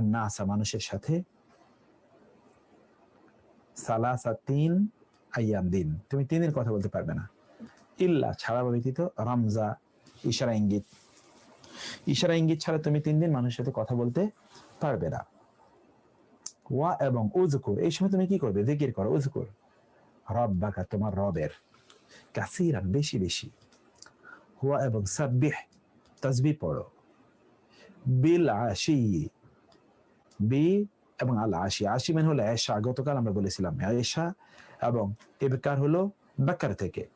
আন্নাসা, মানুষের সাথে। সালাসা তিন আইয়াম দিন। তুমি তিন দিন কথা বলতে পারবে না। ইল্লা ছাড়া ব্যতীত রামজা, ইশারা ইঙ্গিত। ইশারা ইঙ্গিত ছাড়া তুমি তিন দিন মানুষের সাথে কথা বলতে পারবে না। ওয়া এবং উজকুর এই সময় তুমি কি করবে? জিকির করো উজকুর রব বাকা তোমার রবের। কাসিরান, বেশি বেশি। হুয়া এবং সাব্বিহ তাসবিহ পড়ো। বিল আশি বি এবং আল আশি। আশি মানে হলো এশা। গতকাল আমরা বলেছিলাম এশা এবং এবেকার হলো বাকার থেকে।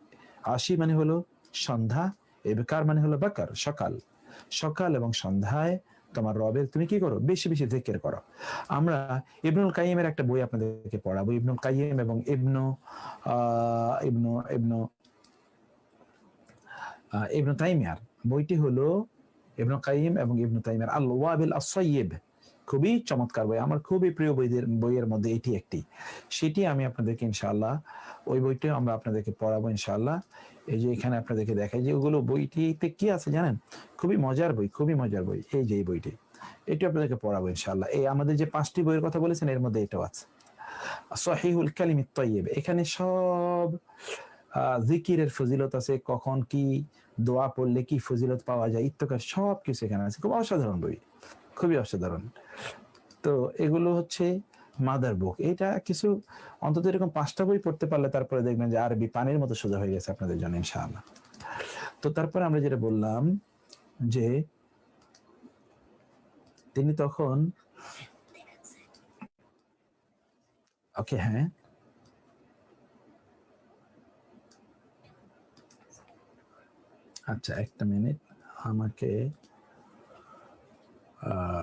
আশি মানে হলো সন্ধ্যা, এবেকার মানে হলো বাকার, সকাল। সকাল এবং সন্ধ্যায় তোমার রবের তুমি কি করো? বেশি বেশি জিকির করো। আমরা ইবনুল কাইমের একটা বই আপনাদেরকে পড়াবো। ইবনুল কাইম এবং ইবনু ইবনু ইবনু ইবনু তাইমিয়ার। বইটি হলো ইবনু কাইম এবং ইবনু তাইমিয়ার। আল ওয়াবিল আসয়িব খুবই চমৎকার বই। আমার খুবই প্রিয় বইদের, বইয়ের মধ্যে এটি একটি। সেটি আমি আপনাদেরকে ইনশাআল্লাহ ওই বইটি আমরা আপনাদেরকে পড়াবো ইনশাআল্লাহ। এই যে এখানে আপনাদেরকে দেখাই যে ওগুলো বইটিতে কি আছে জানেন? খুবই মজার বই, খুবই মজার বই, এই যে এই বইটি। এটি আপনাদেরকে পড়াবো ইনশাআল্লাহ। এই আমাদের যে পাঁচটি বইয়ের কথা বলেছেন, এর মধ্যে এটাও আছে। সহিহুল কালিমিত তৈয়ব এখানে সব জিকিরের ফজিলত আছে, কখন কি দোয়া পড়লে কি ফজিলত পাওয়া যায় ইত্যকার সব কিছু এখানে আছে। খুব অসাধারণ বই, খুবই অসাধারণ। তো এগুলো হচ্ছে মাদার বুক এটা কিছু অন্তত এরকম পাঁচটা বই পড়তে পারলে তারপরে দেখবেন যে আরবি পানির মতো সোজা হয়ে গেছে আপনাদের জন্য ইনশাআল্লাহ। তো তারপরে আমরা যেটা বললাম যে তিনি তখন ওকে হ্যাঁ। আচ্ছা একটা মিনিট। আমাকে আহ,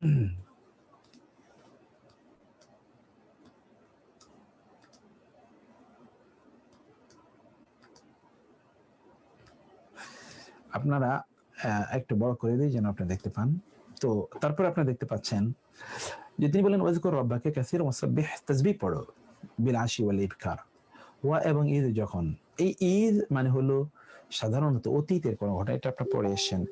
আপনারা একটু বড় করে দিই যেন আপনি দেখতে পান। তো তারপর আপনি দেখতে পাচ্ছেন যে তিনি বলেন, ওয়াজকুর রব্বাকে কাসির মুসাব্বিহ তাসবিহ পড়ো, বিল আশি ওয়াল ইবকার ওয়া এবং ঈদ যখন, এই ঈদ মানে হলো সাধারণত অতীতের কোনো ঘটনা, এটা আপনি পড়ে এসেছেন।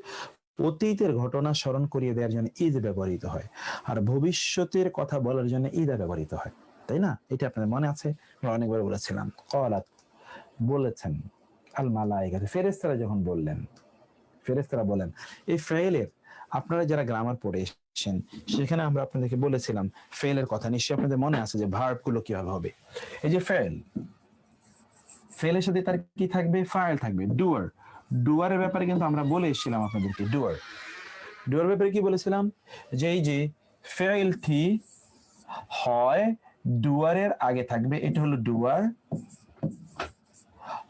অতীতের ঘটনা স্মরণ করিয়ে দেওয়ার জন্য ঈদ ব্যবহৃত হয়। আর ভবিষ্যতের কথা বলার জন্য ঈদা ব্যবহৃত হয়। তাই না? এটা আপনাদের মনে আছে? আমরা অনেকবার বলেছিলাম। কলাত বলেছেন আল মালাইকা ফেরেস্তারা যখন বললেন ফেরেস্তারা বলেন, এই ফেলের আপনারা যারা গ্রামার পড়ে এসেছেন, সেখানে আমরা আপনাদেরকে বলেছিলাম ফেলের কথা নিশ্চয়ই আপনাদের মনে আছে যে ভার্বগুলো কীভাবে হবে? এই যে ফেল ফেলের সাথে তার কি থাকবে? ফাইল থাকবে। ডুয়ার ডুয়ারের ব্যাপারে কিন্তু আমরা বলে এসেছিলাম আপনাদেরকে, ডুয়ার। ডুয়ার ব্যাপারে কি বলেছিলাম? যে এই যে ফেলটি হয় ডুয়ারের আগে থাকবে, এটা হলো ডুয়ার।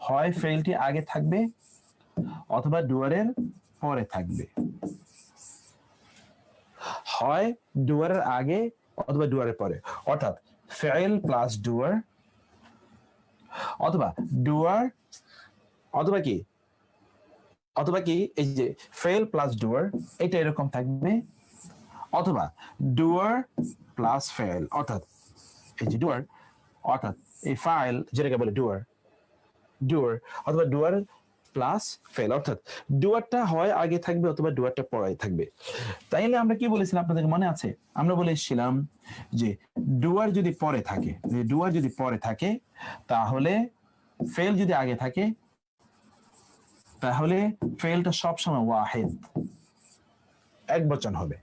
হয় ফেলটি আগে থাকবে অথবা ডুয়ারের পরে থাকবে। হয় ডুয়ারের আগে অথবা ডুয়ারের পরে। অর্থাৎ ফেল প্লাস ডুয়ার অথবা ডুয়ার অথবা কি? অথবা কি, এই যে ফেল প্লাস ডুয়ার এটা এরকম থাকবে। অথবা ডুয়ার প্লাস ফেল অর্থাৎ এই যে ডুয়ার অর্থাৎ এই ফাইল যেটাকে বলে ডুয়ার ডুয়ার অথবা ডুয়ার প্লাস ফেল অর্থাৎ ডুয়ারটা হয়, আগে থাকবে, অথবা ডুয়ারটা পরে থাকবে। তাইলে আমরা কি বলেছিলাম আপনাদের মনে আছে? আমরা বলেছিলাম যে ডুয়ার যদি পরে থাকে, যে ডুয়ার যদি পরে থাকে, তাহলে ফেল যদি আগে থাকে তাহলে ফেলটা সবসময় ওয়াহেদ। এক বচন হবে।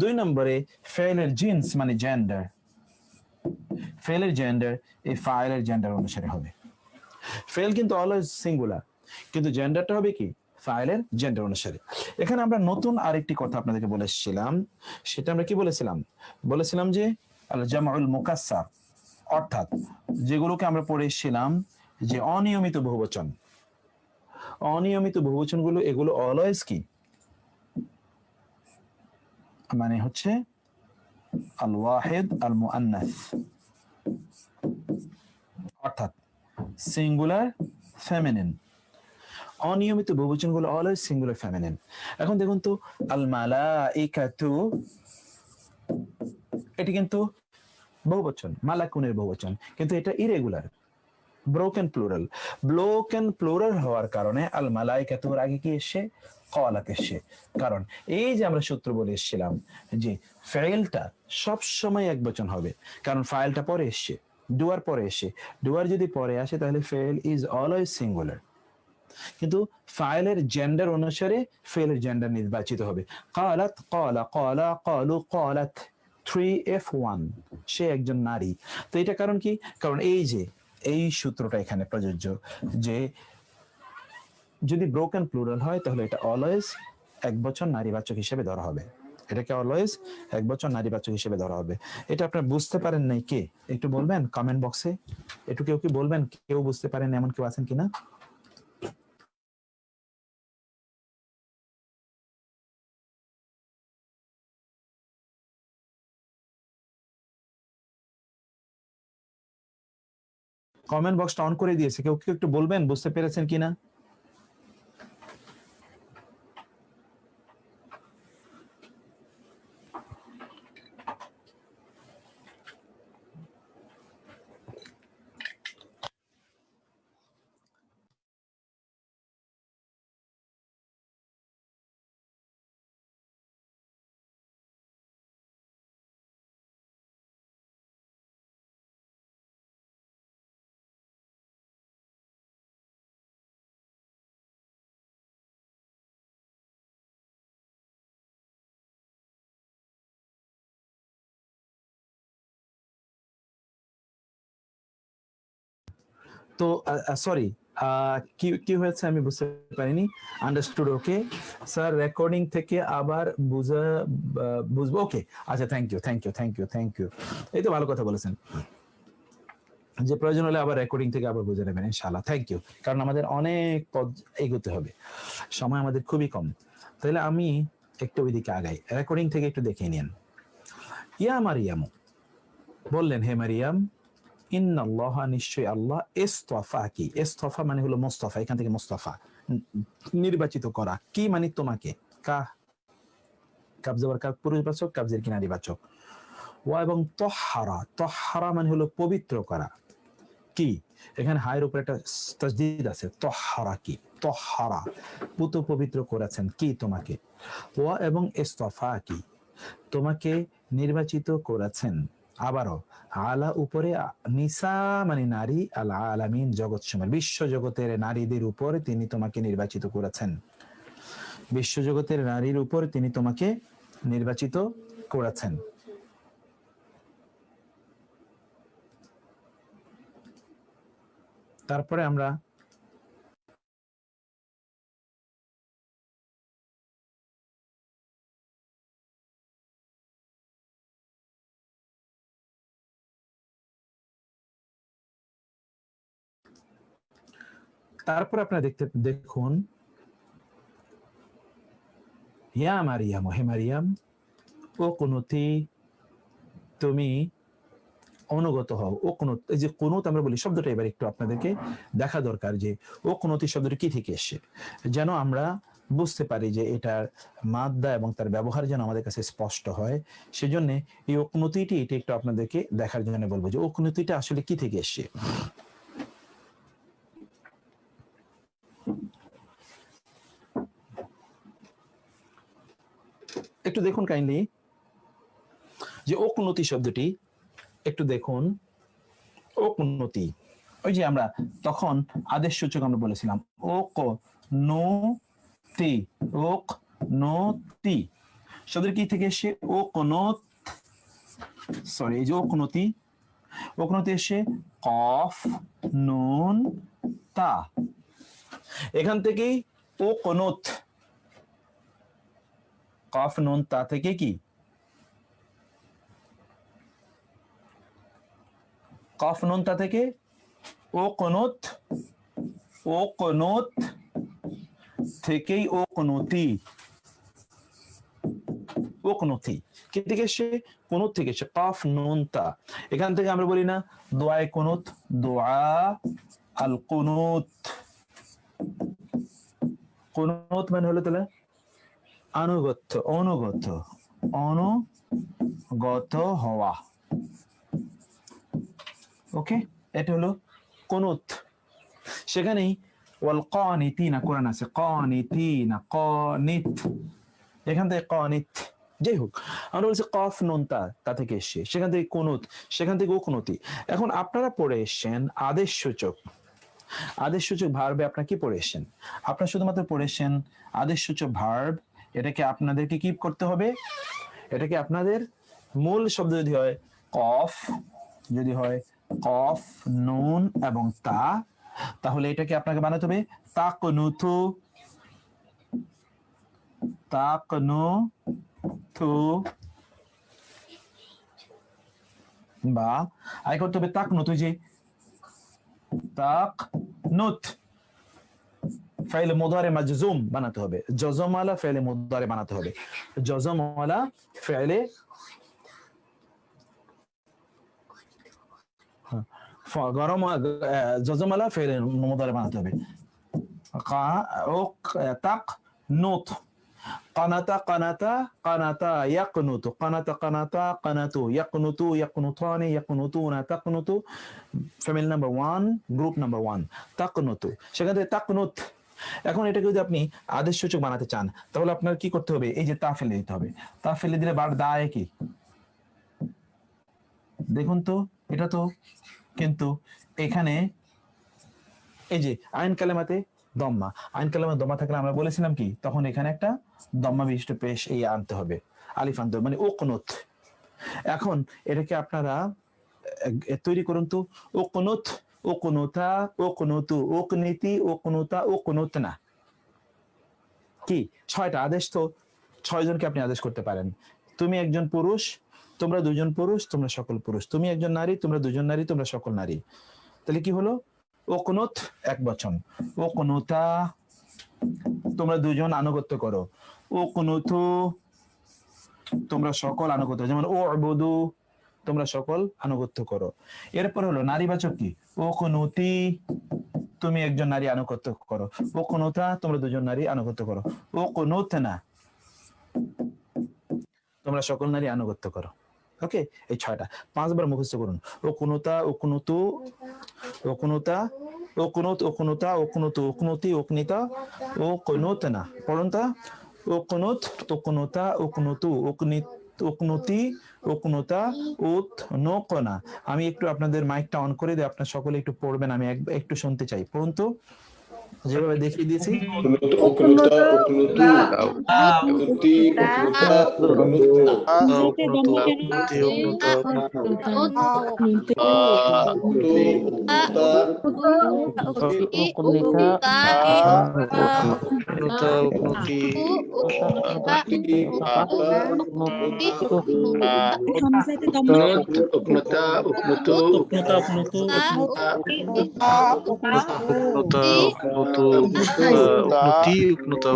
দুই নম্বরে ফেলের জিন্স মানে জেন্ডার ফেলের জেন্ডার এই ফাইলের জেন্ডার অনুসারে হবে। ফেল কিন্তু অলওয়েজ সিঙ্গুলার কিন্তু জেন্ডারটা হবে কি? ফাইলের জেন্ডার অনুসারে। এখানে আমরা নতুন আরেকটি কথা আপনাদেরকে বলে এসেছিলাম। সেটা আমরা কি বলেছিলাম? বলেছিলাম যে আল জামাউল মুকাসসার, অর্থাৎ যেগুলোকে আমরা পড়ে এসেছিলাম, যে অনিয়মিত বহুবচন। অনিয়মিত বহুবচনগুলো, এগুলো অলওয়েজ কি? মানে হচ্ছে আল ওয়াহেদ আল মুআন্নাস অর্থাৎ সিঙ্গুলার ফেমিনিন অনিয়মিত বহুবচনগুলো অলওয়েজ সিঙ্গুলার ফেমিনিন এখন দেখুন তো আল মালাইকাতু এটি কিন্তু বহুবচন, মালাকুনের বহুবচন, কিন্তু এটা irregular broken plural broken plural হওয়ার কারণে আল মালাইকাতুর আগে কি এসে কলাত এসে কারণ এই যে আমরা সূত্র বলে এসেছিলাম যে ফেলটা সব সময় এক বচন হবে। কারণ ফাইলটা পরে এসছে ডুয়ার পরে এসে ডুয়ার যদি পরে আসে তাহলে ফেল ইজ অলওয়েজ সিঙ্গুলার কিন্তু ফাইলের জেন্ডার অনুসারে ফেলের জেন্ডার নির্বাচিত হবে। কালাত, কলা কলা, কলু, কলাত থ্রি এফ ওয়ান সে একজন নারী। তো এটা কারণ কি? কারণ এই যে এই সূত্রটা এখানে প্রযোজ্য যে যদি ব্রোকেন প্লুরাল হয়, তাহলে এটা অলওয়েজ এক বছর নারীবাচক হিসেবে ধরা হবে। এটাকে অলওয়েজ এক বছর নারীবাচক হিসেবে ধরা হবে। এটা আপনার বুঝতে পারেন নাই কে? একটু বলবেন কমেন্ট বক্সে একটু কেউ কি বলবেন? কেউ বুঝতে পারেন এমন কেউ আছেন কিনা? কমেন্ট বক্সটা অন করে দিয়েছে। কেউ কেউ একটু বলবেন? বুঝতে পেরেছেন কিনা? তো সরি কি কি হয়েছে আমি বুঝতে পারিনি। আন্ডারস্টুড ওকে স্যার রেকর্ডিং থেকে আবার বুঝা বুঝব ওকে আচ্ছা thank you thank you thank you thank you এই তো ভালো কথা বলেছেন। যে প্রয়োজন হলে আবার রেকর্ডিং থেকে আবার বুঝে নেবেন, ইনশাআল্লাহ থ্যাংক ইউ কারণ আমাদের অনেক পথ এগোতে হবে। সময় আমাদের খুবই কম। তাহলে আমি একটু ওইদিকে আগাই। রেকর্ডিং থেকে একটু দেখে নিন ইয়া মারিয়ামু। বললেন, হে মারিয়াম ইন্নাল্লাহ নিশ্চয় আল্লাহ ইস্তফা কি ইস্তফা মানে হলো মোস্তফা, এখান থেকে মোস্তফা। নির্বাচিত করা। কি মানে তোমাকে? কা? কাবজাবার কাব পুরুষবাচক কাবজের কি নারীবাচক ওয়া এবং তহারা। তহারা মানে হলো পবিত্র করা। কি? এখানে হায়ের উপরে একটা তসদিদ আছে, তহারা কি? তহারা। পুত পবিত্র করেছেন কি তোমাকে? ওয়া এবং ইস্তফা কি? তোমাকে নির্বাচিত করেছেন আবারও, আলা উপরে নিসা মানে নারী, আল আলামিন জগৎ সময় বিশ্ব জগতের নারীদের উপর তিনি তোমাকে নির্বাচিত করেছেন। বিশ্ব জগতের নারীর উপর তিনি তোমাকে নির্বাচিত করেছেন। তারপরে আমরা তারপর আপনারা দেখতে, দেখুন। হিয়া মারিয়াম, হে মারিয়াম, ও কুনুতি, তুমি অনুগত হও। ও কুনুত, এই যে কুনুত আমরা বলি, শব্দটা এবার একটু আপনাদেরকে দেখা দরকার যে, ও কুনুতি শব্দটি কি থেকে এসে যেন আমরা বুঝতে পারি যে এটার মাদ্দা এবং তার ব্যবহার যেন আমাদের কাছে স্পষ্ট হয়। সেজন্য এই ওকনতিটি এটি একটু আপনাদেরকে দেখার জন্য বলব যে ওকনতিটা আসলে কি থেকে এসে একটু দেখুন কাইন্ডলি যে ওকনতি শব্দটি, একটু দেখুন। ওকনতি ওই যে আমরা তখন আদেশ সূচক আমরা বলেছিলাম। ওক নো তি ওক নো তি শব্দের কি থেকে এসে? ও কোন সরি এই যে ওকনতি ওকনতি এসে কফ, নুন, তা। এখান থেকেই ও কোনত কফ নুন তা থেকে কি কফ নুন তা থেকে ও কোনত ও কোনত থেকেই ও কোনতি থেকে এখান থেকে আমরা বলি না দোয়ায় কোনত দোয়া আল কোনুত কোনত মানে হলো তাহলে আনুগত্য, অনুগত অনুগত হওয়া। ওকে এটা হলো কুনুত। সেখানেই ওয়াল কানিতিনা, কোরআন আছে, কানিতিনা, কানিত। এখান থেকে কানিত, যাই হোক, আমরা বলছি কফ নুন তা তা থেকে এসছে। সেখান থেকে কুনুত, সেখান থেকে উকনতি। এখন আপনারা পড়ে এসছেন আদেশ সূচক আদেশ সূচক ভার্বে আপনারা কি পড়ে এসছেন? আপনারা শুধুমাত্র পড়ে এসছেন আদেশ সূচক ভার্ব এটাকে আপনাদেরকে কি করতে হবে। এটাকে আপনাদের মূল শব্দ যদি হয়, কফ, যদি হয় কফ, নুন এবং তা, তাহলে এটাকে আপনাকে বানাতে হবে তাক নুথু তাক নু থু বা আয় করতে হবে তাকনুথু যে তাক নুত ফাইল মুদারে মাজজুম বানাতে হবে জজমালা ফাইলে মুদারে বানাতে হবে জজমালা ফাইলে গরম জজমালা ফাইলে মুদারে বানাতে হবে তাক Nut قناتا قناتا قناتا يقنط قناتا قناتا قناتو يقنطو يقنطان يقنطون تقنطو family number one group number one তাকনতু সেখান থেকে তাকনত এখন এটাকে যদি আপনি আদেশ সূচক বানাতে চান, তাহলে আপনার কি করতে হবে? এই যে তা ফেলে দিতে হবে। তা ফেলে দিলে বার দায় কি? দেখুন তো, এটা তো কিন্তু এখানে এই যে আইন কালেমাতে দম্মা। আইন কালেমা দম্মা থাকলে আমরা বলেছিলাম কি? তখন এখানে একটা দম্মা বিশিষ্ট পেশ এই আনতে হবে। আলিফ আনতে হবে মানে ওকনত। এখন এটাকে আপনারা তৈরি করুন তো, ওকনত ওকনতা ওকনতু ওকনীতি ওকনতা ওকনতনা কি? ছয়টা আদেশ তো ছয় জনকে আপনি আদেশ করতে পারেন। তুমি একজন পুরুষ, তোমরা দুজন পুরুষ, তোমরা সকল পুরুষ। তুমি একজন নারী, তোমরা দুজন নারী, তোমরা সকল নারী। তাহলে কি হলো? ওকনুত এক বচন। ওকনুতা, তোমরা দুজন আনুগত্য করো। ওকনুতু, তোমরা সকল আনুগত্য যেমন ও বধু তোমরা সকল আনুগত্য করো। এরপর হলো নারীবাচক কি? ওকনুতি, তুমি একজন নারী আনুগত্য করো। ওকনুতা, তোমরা দুজন নারী আনুগত্য করো। ওকনুত না তোমরা সকল নারী আনুগত্য করো। ওকে? এই ছয়টা। পাঁচবার মুখস্থ করুন। ও কোনতা ও কোনতু ও কোনতা ও কোনত ও কোনতা ও কোনতু ও কোনতি ও কোনিতা ও কোনত না পড়ুন তা। ও কোনত ও কোনতা ও কোনতু ও কোনিত উত আমি একটু আপনাদের মাইকটা অন করে দিই, আপনার সকলে একটু পড়বেন, আমি একটু শুনতে চাই। পড়ুন তো। Jawaban definisi? Uknuta, Knutu, Knuti, Knuta,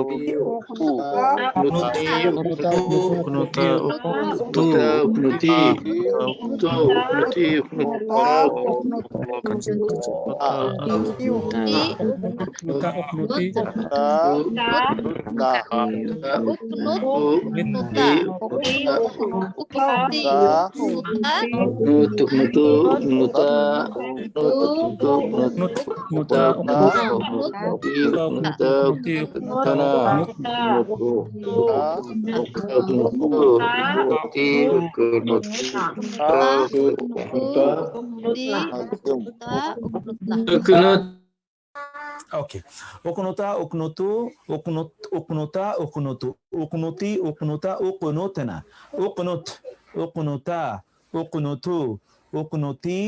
Knuti, Knuta, Knuta, Knutu, Knuti, Knutu, Knuti, Knuta, Knuti, Knutuk, Knutu, Knuta, Knutuk, Knuta, Knuta, Knuta, ওকে ওকনতা ওকনতু ওকনত ওকনতা ওকনতু ওকনতি ওকনতা ওকনতনা ওকনত ওকনতা ওকনতু ওকনতি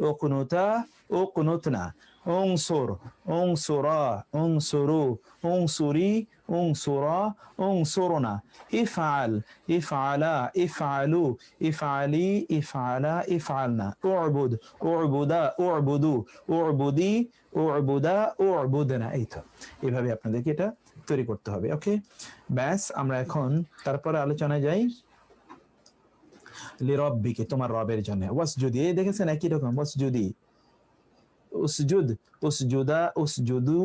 ওকনতা ওকনতনা অংসুর অংসুরা অংসুরু অংসুরি অংসুরা অংসুরনা ইফআল ইফআলা ইফআলু ইফআলি ইফআলা ইফআলনা উবুদ উবুদা উবুদু উবুদি উবুদা উবুদনা এই এভাবে আপনাদেরকে এটা তৈরি করতে হবে, ওকে? ব্যাস, আমরা এখন তারপরে আলোচনায় যাই। লিরব্বিকে, তোমার রবের জন্য। বস যদি দেখেছেন একই রকম বস যদি উসজুদ উসজুদা উসজুদু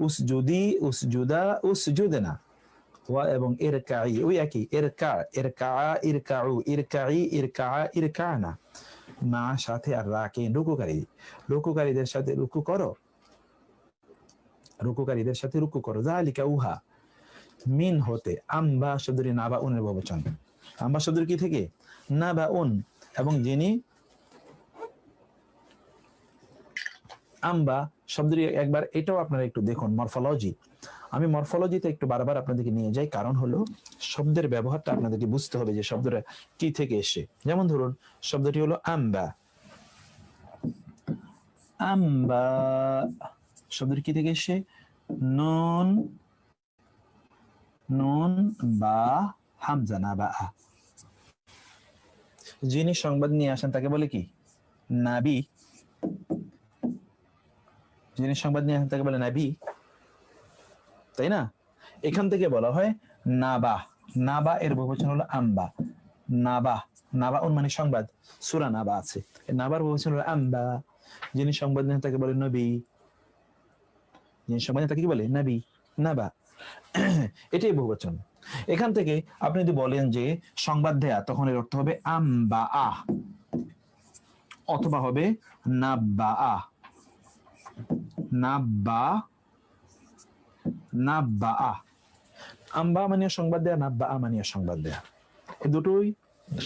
উসজুদি উসজুদা উসজুদনা ওয়া এবং ইরকাই ওই একই ইরকা ইরকা ইরকাউ ইরকাই ইরকা ইরকানা মা সাথে আর রাকে রুকুকারী রুকুকারীদের সাথে রুকু করো রুকুকারীদের সাথে রুকু করো জালিকা উহা মিন হতে আম্বা শব্দটি নাবা উনের বহুবচন আম্বা শব্দটি কি থেকে নাবা উন এবং যিনি আম্বা শব্দটি একবার এটাও আপনারা একটু দেখুন মরফোলজি আমি মরফোলজিতে একটু বারবার আপনাদেরকে নিয়ে যাই, কারণ হলো শব্দের ব্যবহারটা আপনাদেরকে বুঝতে হবে যে শব্দটা কি থেকে এসে যেমন ধরুন, শব্দটি হলো আম্বা। আম্বা শব্দটি কি থেকে এসে নুন নুন বা হামজা বা আ। যিনি সংবাদ নিয়ে আসেন তাকে বলে কি? নাবি। যিনি সংবাদ নিয়ে তাকে বলে নাবি, তাই না? এখান থেকে বলা হয় নাবা। নাবা এর বহুবচন হলো আম্বা। নাবা নাবা উন মানে সংবাদ। সুরা নাবা আছে। নাবার বহুবচন হলো আম্বা। যিনি সংবাদ নেন তাকে বলে নবী। যিনি সংবাদ তাকে কি বলে? নবী। নাবা। এটাই বহুবচন। এখান থেকে আপনি যদি বলেন যে সংবাদ দেয়া, তখন এর অর্থ হবে আম্বা আহ অথবা হবে নাব্বা আহ নাব্বা নাব্বা আম্বা মানে সংবাদ দেয়া নাব্বা আ মানে সংবাদ দেয়া। এই দুটোই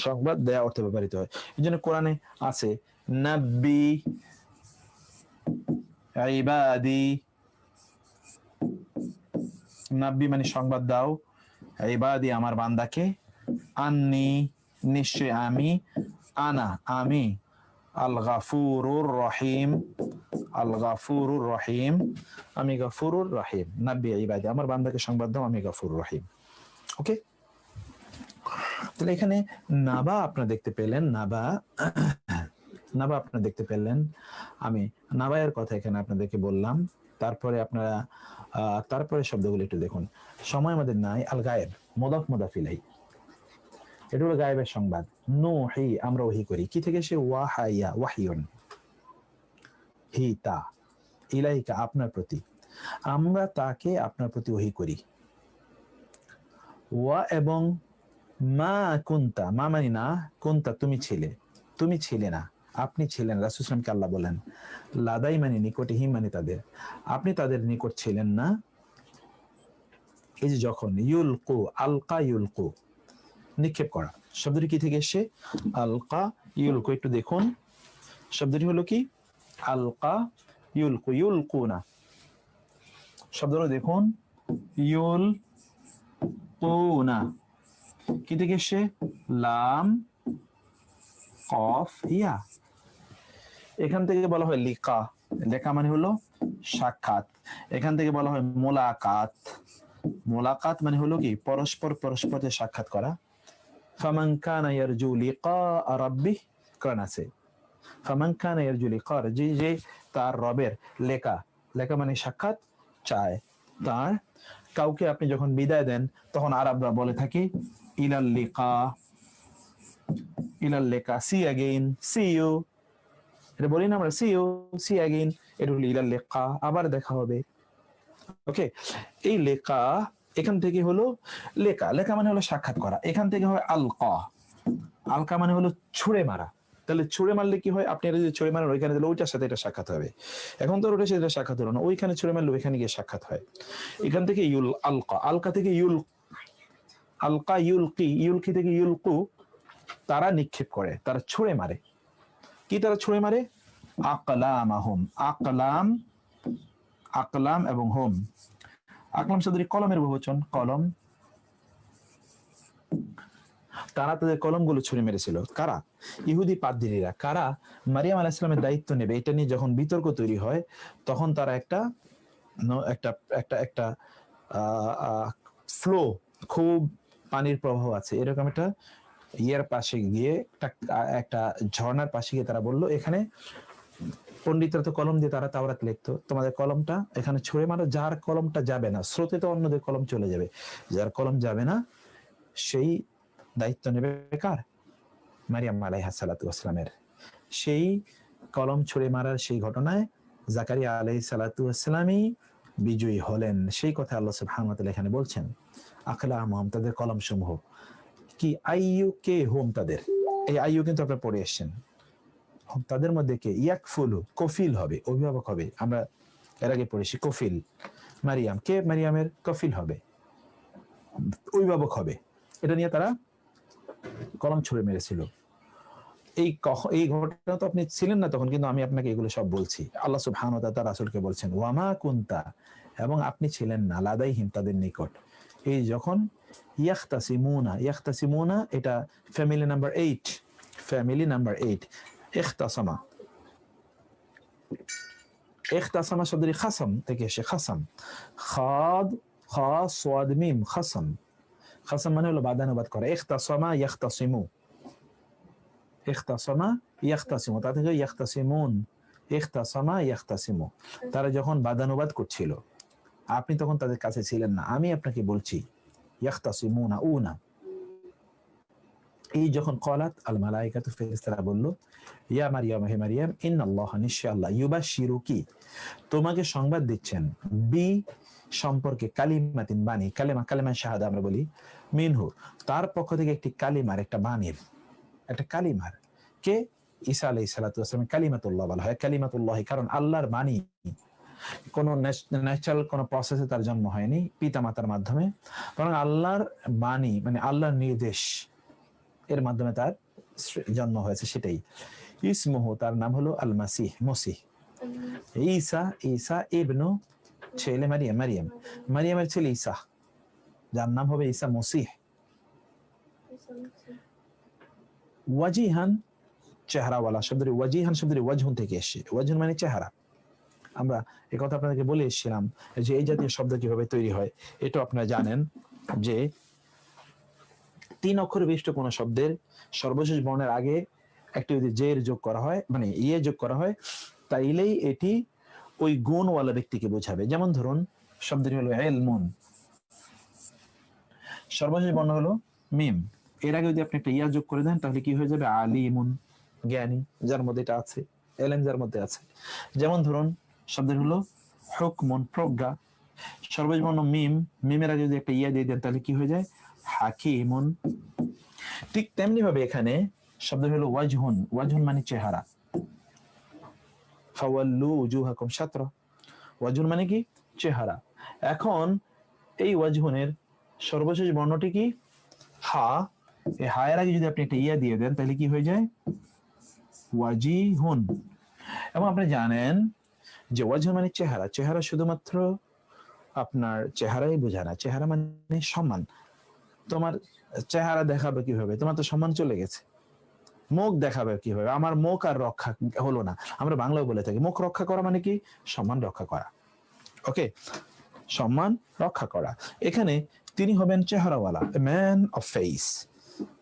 সংবাদ দেয়া অর্থে ব্যবহৃত হয়। এই জন্য কোরআনে আছে, নাব্বি ইবাদি। নাব্বি মানে সংবাদ দাও, ইবাদি আমার বান্দাকে। আন্নি, নিশ্চয় আমি, আনা, আমি। আল গাফুরুর রহিম আল গাফুরুর রহিম আমি গাফুরুর রহিম নাব্বি ইবাদি, আমার বান্দাকে সংবাদ দাও, আমি গাফুরুর রহিম ওকে? তাহলে এখানে নাবা আপনারা দেখতে পেলেন, নাবা নাবা আপনারা দেখতে পেলেন, আমি নাবায়ের কথা এখানে আপনাদেরকে বললাম। তারপরে আপনারা তারপরে শব্দগুলো একটু দেখুন। সময় আমাদের নাই আল গায়েব মোদক মোদাফিলাই এটা হলো গায়েবের সংবাদ। নো হি আমরা ওহি করি। কি থেকে সে ওয়াহাইয়া, ওয়াহিয়ন। হি, তা। ইলাইকা, আপনার প্রতি। আমরা তাকে আপনার প্রতি ওহি করি। ওয়া এবং মা কুন্তা। মা মানি না, কুন্তা, তুমি ছিলে। তুমি ছিলে না, আপনি ছিলেন। রাসুসলামকে আল্লাহ বলেন, লাদাই মানে নিকটে হি মানে তাদের। আপনি তাদের নিকট ছিলেন না। এই যে যখন, ইউলকু, আলকা ইউলকু। নিক্ষেপ করা। শব্দটি কি থেকে এসে আলকা ইউলকু একটু দেখুন। শব্দটি হলো কি? আলকা ইউলকু ইউলকু না শব্দটা দেখুন। ইউল না কি থেকে এসে লাম, কফ, ইয়া। এখান থেকে বলা হয় লিকা। লেখা মানে হলো সাক্ষাৎ। এখান থেকে বলা হয় মোলাকাত। মোলাকাত মানে হলো কি? পরস্পর পরস্পরের সাক্ষাৎ করা। ফামান কানা ইয়ারজু লিকা রাব্বিহ কোরআন আছে। ফামান কানা ইয়ারজু লিকা যে যে তার রবের লেখা লেখা মানে সাক্ষাৎ চায় তার। কাউকে আপনি যখন বিদায় দেন, তখন আরবরা বলে থাকে, ইলাল লিকা ইলাল লেখা, সি অ্যাগেইন, সি ইউ। এটা বলি না আমরা, সি ইউ, সি অ্যাগেইন, এটা হলো ইলাল লেখা, আবার দেখা হবে। ওকে, এই লেখা এখান থেকে হলো লেখা। লেখা মানে হলো সাক্ষাৎ করা। এখান থেকে হয় আলকা। আলকা মানে হলো ছুঁড়ে মারা। তাহলে ছুঁড়ে মারলে কি হয়? আপনি এটা যদি ছুঁড়ে মারেন, ওইখানে তাহলে ওইটার সাথে এটা সাক্ষাৎ হবে। এখন তো ওটার সাথে এটা সাক্ষাৎ হলো না। ওইখানে ছুঁড়ে মারলে ওইখানে গিয়ে সাক্ষাৎ হয়। এখান থেকে ইউল আলকা। আলকা থেকে ইউল আলকা ইউলকি। ইউলকি থেকে ইউলকু। তারা নিক্ষেপ করে। তারা ছুঁড়ে মারে। কি তারা ছুঁড়ে মারে? আকলাম আহম আকলাম আকলাম এবং হোম। আকলাম শব্দটি কলমের বহুবচন, কলম। তারা তাদের কলমগুলো ছুঁড়ে মেরেছিল? কারা? ইহুদি পাদ্দিরা কারা মারিয়াম আলাহ ইসলামের দায়িত্ব নেবে? এটা নিয়ে যখন বিতর্ক তৈরি হয়, তখন তারা একটা একটা একটা একটা ফ্লো খুব পানির প্রবাহ আছে। এরকম একটা ইয়ের পাশে গিয়ে একটা ঝর্ণার পাশে গিয়ে তারা বলল, এখানে পণ্ডিতরা তো কলম দিয়ে তারা তাওরাত লিখতো। তোমাদের কলমটা এখানে ছুঁড়ে মারো, যার কলমটা যাবে না, স্রোতে তো অন্যদের কলম চলে যাবে। যার কলম যাবে না, সেই দায়িত্ব নেবে কার? মারিয়াম আলাইহা সালাতু আসলামের সেই কলম ছুঁড়ে মারার সেই ঘটনায় জাকারিয়া আলাই সালাতু আসলামই বিজয়ী হলেন। সেই কথা আল্লাহ সুবহানাহু এখানে বলছেন আখলা আমম তাদের কলম সমূহ কি আইয়ু কে হোম তাদের? এই আইয়ু কিন্তু আপনারা পড়ে এসেছেন। তাদের মধ্যে কে? ইয়াকফুলু, কফিল হবে, অভিভাবক হবে। আমরা এর আগে পড়েছি, কফিল, মারিয়াম। কে মারিয়ামের? কফিল হবে। অভিভাবক হবে। এটা নিয়ে তারা কলম ছুড়ে মেরেছিল। এই এই ঘটনা তো আপনি ছিলেন না তখন, কিন্তু আমি আপনাকে এগুলো সব বলছি। আল্লাহ তাআলা তার রাসূলকে বলছেন ওয়ামা কুনতা? এবং আপনি ছিলেন না, লাদাইহিম তাদের নিকট। এই যখন ইয়াখতাসিমুনা ইয়াখতাসিমুনা এটা family number eight family number eight ইখতাসামা ইখতাসামা শব্দটি খাসাম থেকে এসে খাসাম খাদ খা সোয়াদ মিম খাসাম খাসাম মানে হলো বাদানুবাদ করা ইখতাসামা ইয়াখতাসিমু ইখতাসামা ইয়াখতাসিমু তা থেকে ইয়াখতাসিমুন ইখতাসামা ইয়াখতাসিমু তারা যখন বাদানুবাদ করছিল আপনি তখন তাদের কাছে ছিলেন না আমি আপনাকে বলছি ইয়াখতাসিমুনা উনা এই যখন কলাত আল মালাইকাতু ফেরেশতারা বলল, ইয়া মারিয়াম, হে মারিয়াম ইন ইন্নাল্লাহ নিশ্চয় আল্লাহ ইউবাশশিরুকি। তোমাকে সংবাদ দিচ্ছেন, বি সম্পর্কে কালিমাতিন বাণী, কালেমা কালেমা শাহাদা আমরা বলি, মিনহু। তার পক্ষ থেকে একটি কালিমার, একটা বাণীর, একটা কালিমার, কে? ঈসা আলাইহিস সালাতু ওয়াসালাম কালিমাতুল্লাহ বলা হয়, কালিমাতুল্লাহ, কারণ আল্লাহর বাণী। কোনো ন্যাচারাল কোনো প্রসেসে তার জন্ম হয়নি পিতা মাতার মাধ্যমে। বরং আল্লাহর বাণী মানে আল্লাহর নির্দেশ এর মাধ্যমে তার জন্ম হয়েছে সেটাই। ইসমুহু তার নাম হলো আল মাসিহ। মসিহ ঈসা ঈসা ইবনু ছেলে মারিয়াম মারিয়াম। মারিয়ামের ছেলে ঈসা। যার নাম হবে ঈসা মসিহ। ওয়াজিহান চেহারাওয়ালা শব্দটি ওয়াজিহান শব্দটি ওয়াজহুন থেকে এসে ওয়াজহুন মানে চেহারা। আমরা এই কথা আপনাদেরকে বলে এসেছিলাম যে এই জাতীয় শব্দ কীভাবে তৈরি হয় এটা আপনারা জানেন যে তিন অক্ষর বিশিষ্ট কোন শব্দের সর্বশেষ বর্ণের আগে একটি যদি জের যোগ করা হয় মানে ইয়ে যোগ করা হয়, তাইলেই এটি ওই গুণওয়ালা ব্যক্তিকে বোঝাবে। যেমন ধরুন, শব্দটি হলো এলমুন। সর্বশেষ বর্ণ হলো মিম। এর আগে যদি আপনি একটা ইয়া যোগ করে দেন, তাহলে কি হয়ে যাবে? আলিমুন, জ্ঞানী, যার মধ্যে এটা আছে এলেম যার মধ্যে আছে। যেমন ধরুন শব্দের হলো হুকমুন, প্রজ্ঞা। সর্বশেষ বর্ণ মিম, মিমের আগে যদি একটা ইয়া দিয়ে দেন, তাহলে কি হয়ে যায়? হাকিমুন। ঠিক তেমনি ভাবে এখানে শব্দ হলো ওয়াজহুন। ওয়াজহুন মানে চেহারা। ফাওয়াল্লু উজুহাকুম শাত্র। ওয়াজহুন মানে কি? চেহারা। এখন এই ওয়াজহুনের সর্বশেষ বর্ণটি কি? হা। এই হায়ের আগে যদি আপনি একটা ইয়া দিয়ে দেন, তাহলে কি হয়ে যায়? ওয়াজিহুন। এবং আপনি জানেন যে ওয়াজহুন মানে চেহারা। চেহারা শুধুমাত্র আপনার চেহারাই বোঝায় না। চেহারা মানে সম্মান। তোমার চেহারা দেখাবে কীভাবে? তোমার তো সম্মান চলে গেছে। মুখ দেখাবে কীভাবে? আমার মুখ আর রক্ষা হলো না। আমরা বাংলাও বলে থাকি, মুখ রক্ষা করা মানে কি? সম্মান রক্ষা করা। ওকে? সম্মান রক্ষা করা। এখানে তিনি হবেন চেহারাওয়ালা ম্যান অফ ফেস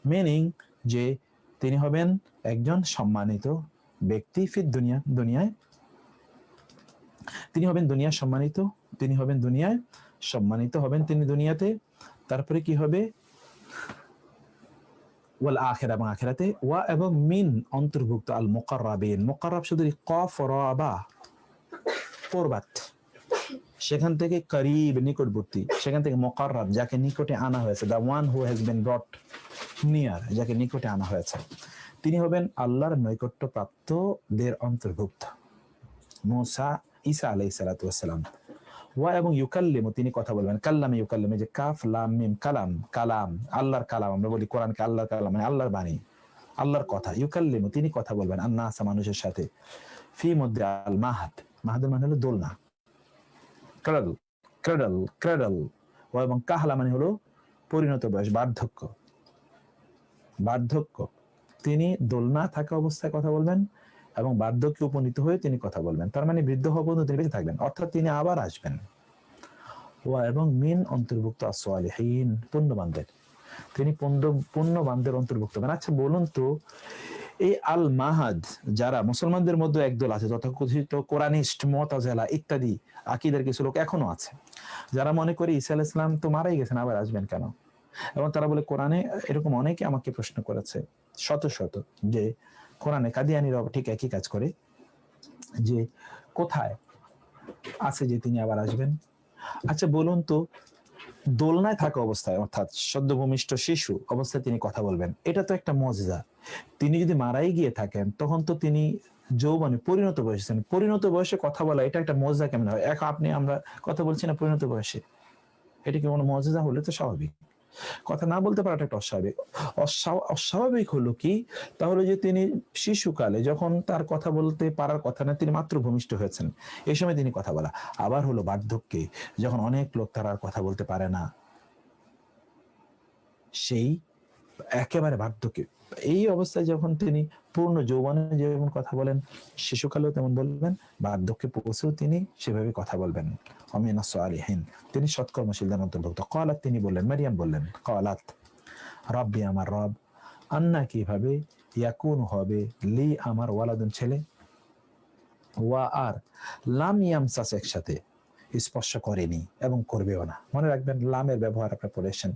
মিনিং যে তিনি হবেন একজন সম্মানিত ব্যক্তি ফির দুনিয়া, দুনিয়ায়। তিনি হবেন দুনিয়া সম্মানিত, তিনি হবেন দুনিয়ায়, সম্মানিত হবেন তিনি দুনিয়াতে। তারপরে কি হবে? ওয়াল আখেরা, এবং আখেরাতে ওয়া এবং মিন অন্তর্ভুক্ত, আল মুকাররাবিন। মুকাররাব শুধু কফ রাবা পর্বাত। সেখান থেকে করিব, নিকটবর্তী। সেখান থেকে মোকাররাব, যাকে নিকটে আনা হয়েছে। The one who has been brought near যাকে নিকটে আনা হয়েছে। তিনি হবেন আল্লাহর নৈকট্য প্রাপ্তদের অন্তর্ভুক্ত। মুসা, ঈসা আলাইহিস সালাতু ওয়াসসালাম ওয়া এবং ইউকাল্লিমু, তিনি কথা বলবেন। কাল্লামে ইউকাল্লিম যে কাফ, লাম, মিম, কালাম কালাম, আল্লাহর কালাম, আমরা বলি কোরআনকে আল্লাহর কালাম মানে আল্লাহর বাণী, আল্লাহর কথা, ইউকাল্লিমু, তিনি কথা বলবেন, আন্নাসা, মানুষের সাথে। ফি মধ্যে আল মাহাদ, মাহাদের মানে হলো দোলনা। ক্রাডল ক্রাডল ক্রাডল। ও এবং কাহলা মানে হলো পরিণত বয়স, বার্ধক্য। বার্ধক্য, তিনি দোলনা থাকা অবস্থায় কথা বলবেন এবং বার্ধক্যে উপনীত হয়ে তিনি কথা বলবেন। তার মানে বৃদ্ধ পর্যন্ত তিনি বেঁচে থাকবেন। অর্থাৎ তিনি আবার আসবেন। এবং মিন অন্তর্ভুক্ত আসওয়ালিহীন পুণ্যবানদের। তিনি পুণ্য, পুণ্যবানদের অন্তর্ভুক্ত হবেন। আচ্ছা বলুন তো, এই আল মাহাদ যারা মুসলমানদের মধ্যে একদল আছে তথাকথিত কোরআনিস্ট, মতাজেলা ইত্যাদি আকিদের কিছু লোক এখনও আছে, যারা মনে করে ঈসা আল ইসলাম তো মারাই গেছেন, আবার আসবেন কেন? এবং তারা বলে, কোরআনে এরকম অনেকে আমাকে প্রশ্ন করেছে, শত শত, যে কোরআনে কাদিয়ানিরা ঠিক একই কাজ করে যে কোথায় আছে যে তিনি আবার আসবেন। আচ্ছা বলুন তো, দোলনায় থাকা অবস্থায়, অর্থাৎ সদ্যভূমিষ্ঠ শিশু অবস্থায় তিনি কথা বলবেন, এটা তো একটা মজা তিনি যদি মারাই গিয়ে থাকেন, তখন তো তিনি যৌবনে পরিণত বয়সে পরিণত বয়সে কথা বলা, এটা একটা মজা কেমন হয়? এখন আপনি, আমরা কথা বলছি না পরিণত বয়সে। এটা কি কোনো মজা হলে তো স্বাভাবিক। কথা না বলতে পারাটা একটা অস্বাভাবিক। অস্বা- অস্বাভাবিক হলো কি? তাহলে যে তিনি শিশুকালে যখন তার কথা বলতে পারার কথা না, তিনি মাত্র ভূমিষ্ঠ হয়েছেন। এই সময় তিনি কথা বলা। আবার হলো বার্ধক্যে, যখন অনেক লোক তার আর কথা বলতে পারে না, সেই একেবারে বার্ধক্যে। এই অবস্থায় যখন তিনি পূর্ণ যৌবনে যেমন কথা বলেন, শিশুকালেও তেমন বলবেন, বার্ধক্যে পৌঁছেও তিনি সেভাবে কথা বলবেন। অমিনা সালিহিন, তিনি সৎকর্মশীলদের অন্তর্ভুক্ত। কলাত তিনি বললেন, মারিয়াম বললেন, কলাত, রব্বি আমার রব, আন্না কীভাবে ইয়াকুন হবে, লি আমার ওয়ালাদুন ছেলে? ওয়া আর লাম ইয়ামসাস একসাথে স্পর্শ করেনি এবং করবেও না। মনে রাখবেন, লামের ব্যবহার আপনি পড়েছেন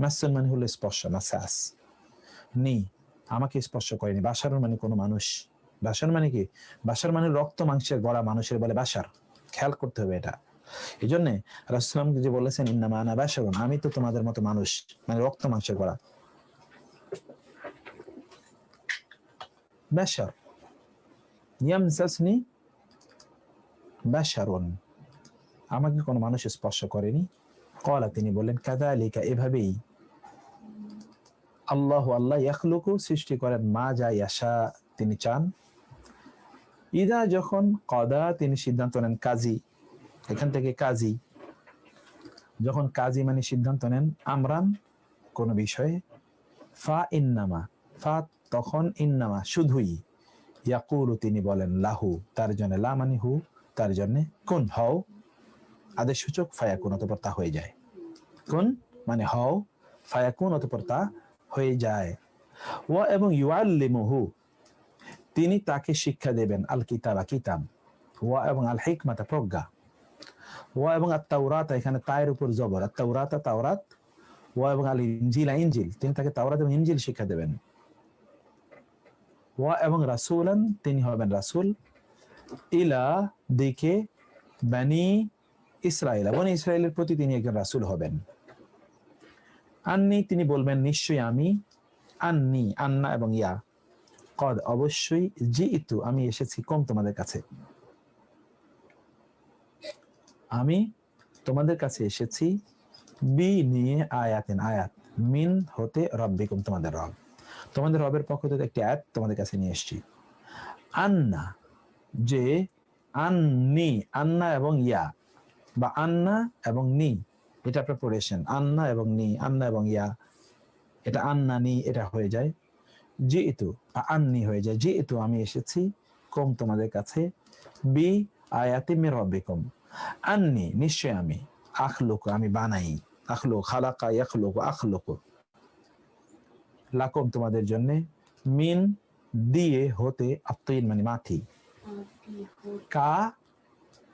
মাসুন মানে হলো স্পর্শ না মাসাস। নি আমাকে স্পর্শ করেনি। বাসার মানে কোনো মানুষ। বাসার মানে কি? বাসার মানে রক্ত মাংসের গড়া মানুষের বলে বাসার। খেয়াল করতে হবে এটা। এই জন্য রাসুলাম যে বলেছেন ইন্নামা আনা বাসারুন আমি তো তোমাদের মতো মানুষ। মানে রক্ত মাংসের গড়া। আমাকে কোনো মানুষ স্পর্শ করেনি। কলা তিনি বললেন কাদা এভাবেই। আল্লাহ আল্লাহ ইয়াখলুকু, সৃষ্টি করেন মা যা ইয়াশা তিনি চান। ইদা যখন কদা তিনি সিদ্ধান্ত নেন কাজী, এখান থেকে কাজী। যখন কাজী মানে সিদ্ধান্ত নেন আমরান, কোন বিষয়ে। ফা ইন্নামা, ফা তখন ইন্নামা, শুধুই। ইয়াকুলু তিনি বলেন, লাহু, তার জন্য লা মানে হু, তার জন্য কোন, হও। আদেশ সূচক, ফায়াকুন, অতপর তা হয়ে যায়। কোন মানে হও, ফায়াকুন, অতপর তা হয়ে যায়। ও এবং ইউআল্লিমুহু, তিনি তাকে শিক্ষা দেবেন আল কিতাবা। কিতাব ওয়া এবং আল হিকমাতা প্রজ্ঞা। ওয়া এবং আত্মাউরাত এখানে তায়ের উপর জবর। আত্মাউরাতা তাওরাত। ওয়া এবং আল ইনজিল। ইনজিল তিনি তাকে তাওরাত এবং ইঞ্জিল শিক্ষা দেবেন। ওয়া এবং রাসূলান, তিনি হবেন রাসূল। ইলা দিকে বানি ইসরায়েল বনি ইসরায়েলের প্রতি তিনি একজন রাসূল হবেন। আন্নি, তিনি বলবেন, নিশ্চয়ই আমি আন্নি, আন্না এবং ইয়া। কদ, অবশ্যই জি ইতু আমি এসেছি কম তোমাদের কাছে। আমি তোমাদের কাছে এসেছি বি নিয়ে আয়াতেন, আয়াত মিন হতে রব্বিকুম, তোমাদের রব। তোমাদের রবের পক্ষ থেকে একটি আয়াত তোমাদের কাছে নিয়ে এসেছি। আন্না, যে আন্নি, আন্না এবং ইয়া, বা আন্না এবং নি এটা আপনার পড়েছেন আন্না এবং নি, আন্না এবং ইয়া। এটা আন্না, নি, এটা হয়ে যায়। যে ইতু আন্নি হয়ে যায়। যে ইতু আমি এসেছি, কম তোমাদের কাছে। বি আয়াতি মে রব্বিকুম। আন্নি নিশ্চয় আমি। আখলুক, আমি বানাই। আখলুক, খালাকা, ইয়াখলুক, আখলুক। লাকম তোমাদের জন্য। মিন, দিয়ে, হতে আত্মীন মানে মাথি কা,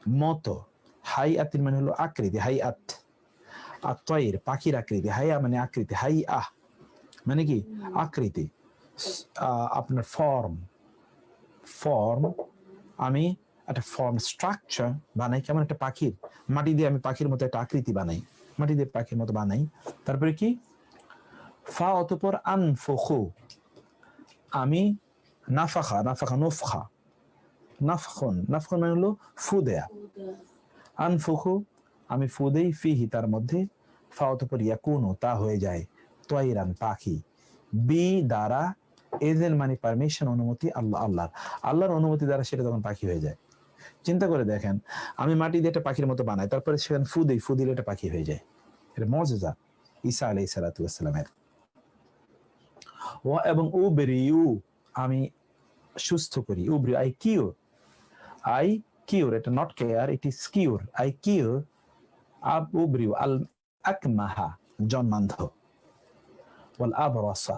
মতো। হাই আতিন মানে হলো আকৃতি হাই আত আত্ময়ের পাখির আকৃতি হাইয়া মানে আকৃতি হাই আহ মানে কি আকৃতি আপনার ফর্ম ফর্ম আমি একটা ফর্ম স্ট্রাকচার বানাই কেমন একটা পাখির মাটি দিয়ে আমি পাখির মতো একটা আকৃতি বানাই মাটি দিয়ে পাখির মতো বানাই তারপরে কি ফা অতপর আনফুখু আমি নাফাখা নাফাখা নফখা নাফখন নাফখন মানে হলো ফু দেয়া আনফুখু আমি ফুদেই ফিহি, তার মধ্যে ফা অতপর ইয়াকুনু, তা হয়ে যায়। তয়রান পাখি। বি দ্বারা এজেন মানে পারমিশন, অনুমতি আল্লাহ, আল্লাহর। আল্লাহর অনুমতি দ্বারা সেটা তখন পাখি হয়ে যায়। চিন্তা করে দেখেন, আমি মাটি দিয়ে একটা পাখির মতো বানাই, তারপরে সেখানে ফু দিই ফু দিলে একটা পাখি হয়ে যায়। এটা মজা ঈসা আলাই সালাতামের ও এবং ও বেরিউ আমি সুস্থ করি। উবরি আই কিওর আই কিওর এটা not care it is cure I cure আব উবরিউ আল আকমাহা, জন্মান্ধ। ওয়াল আবরাসা,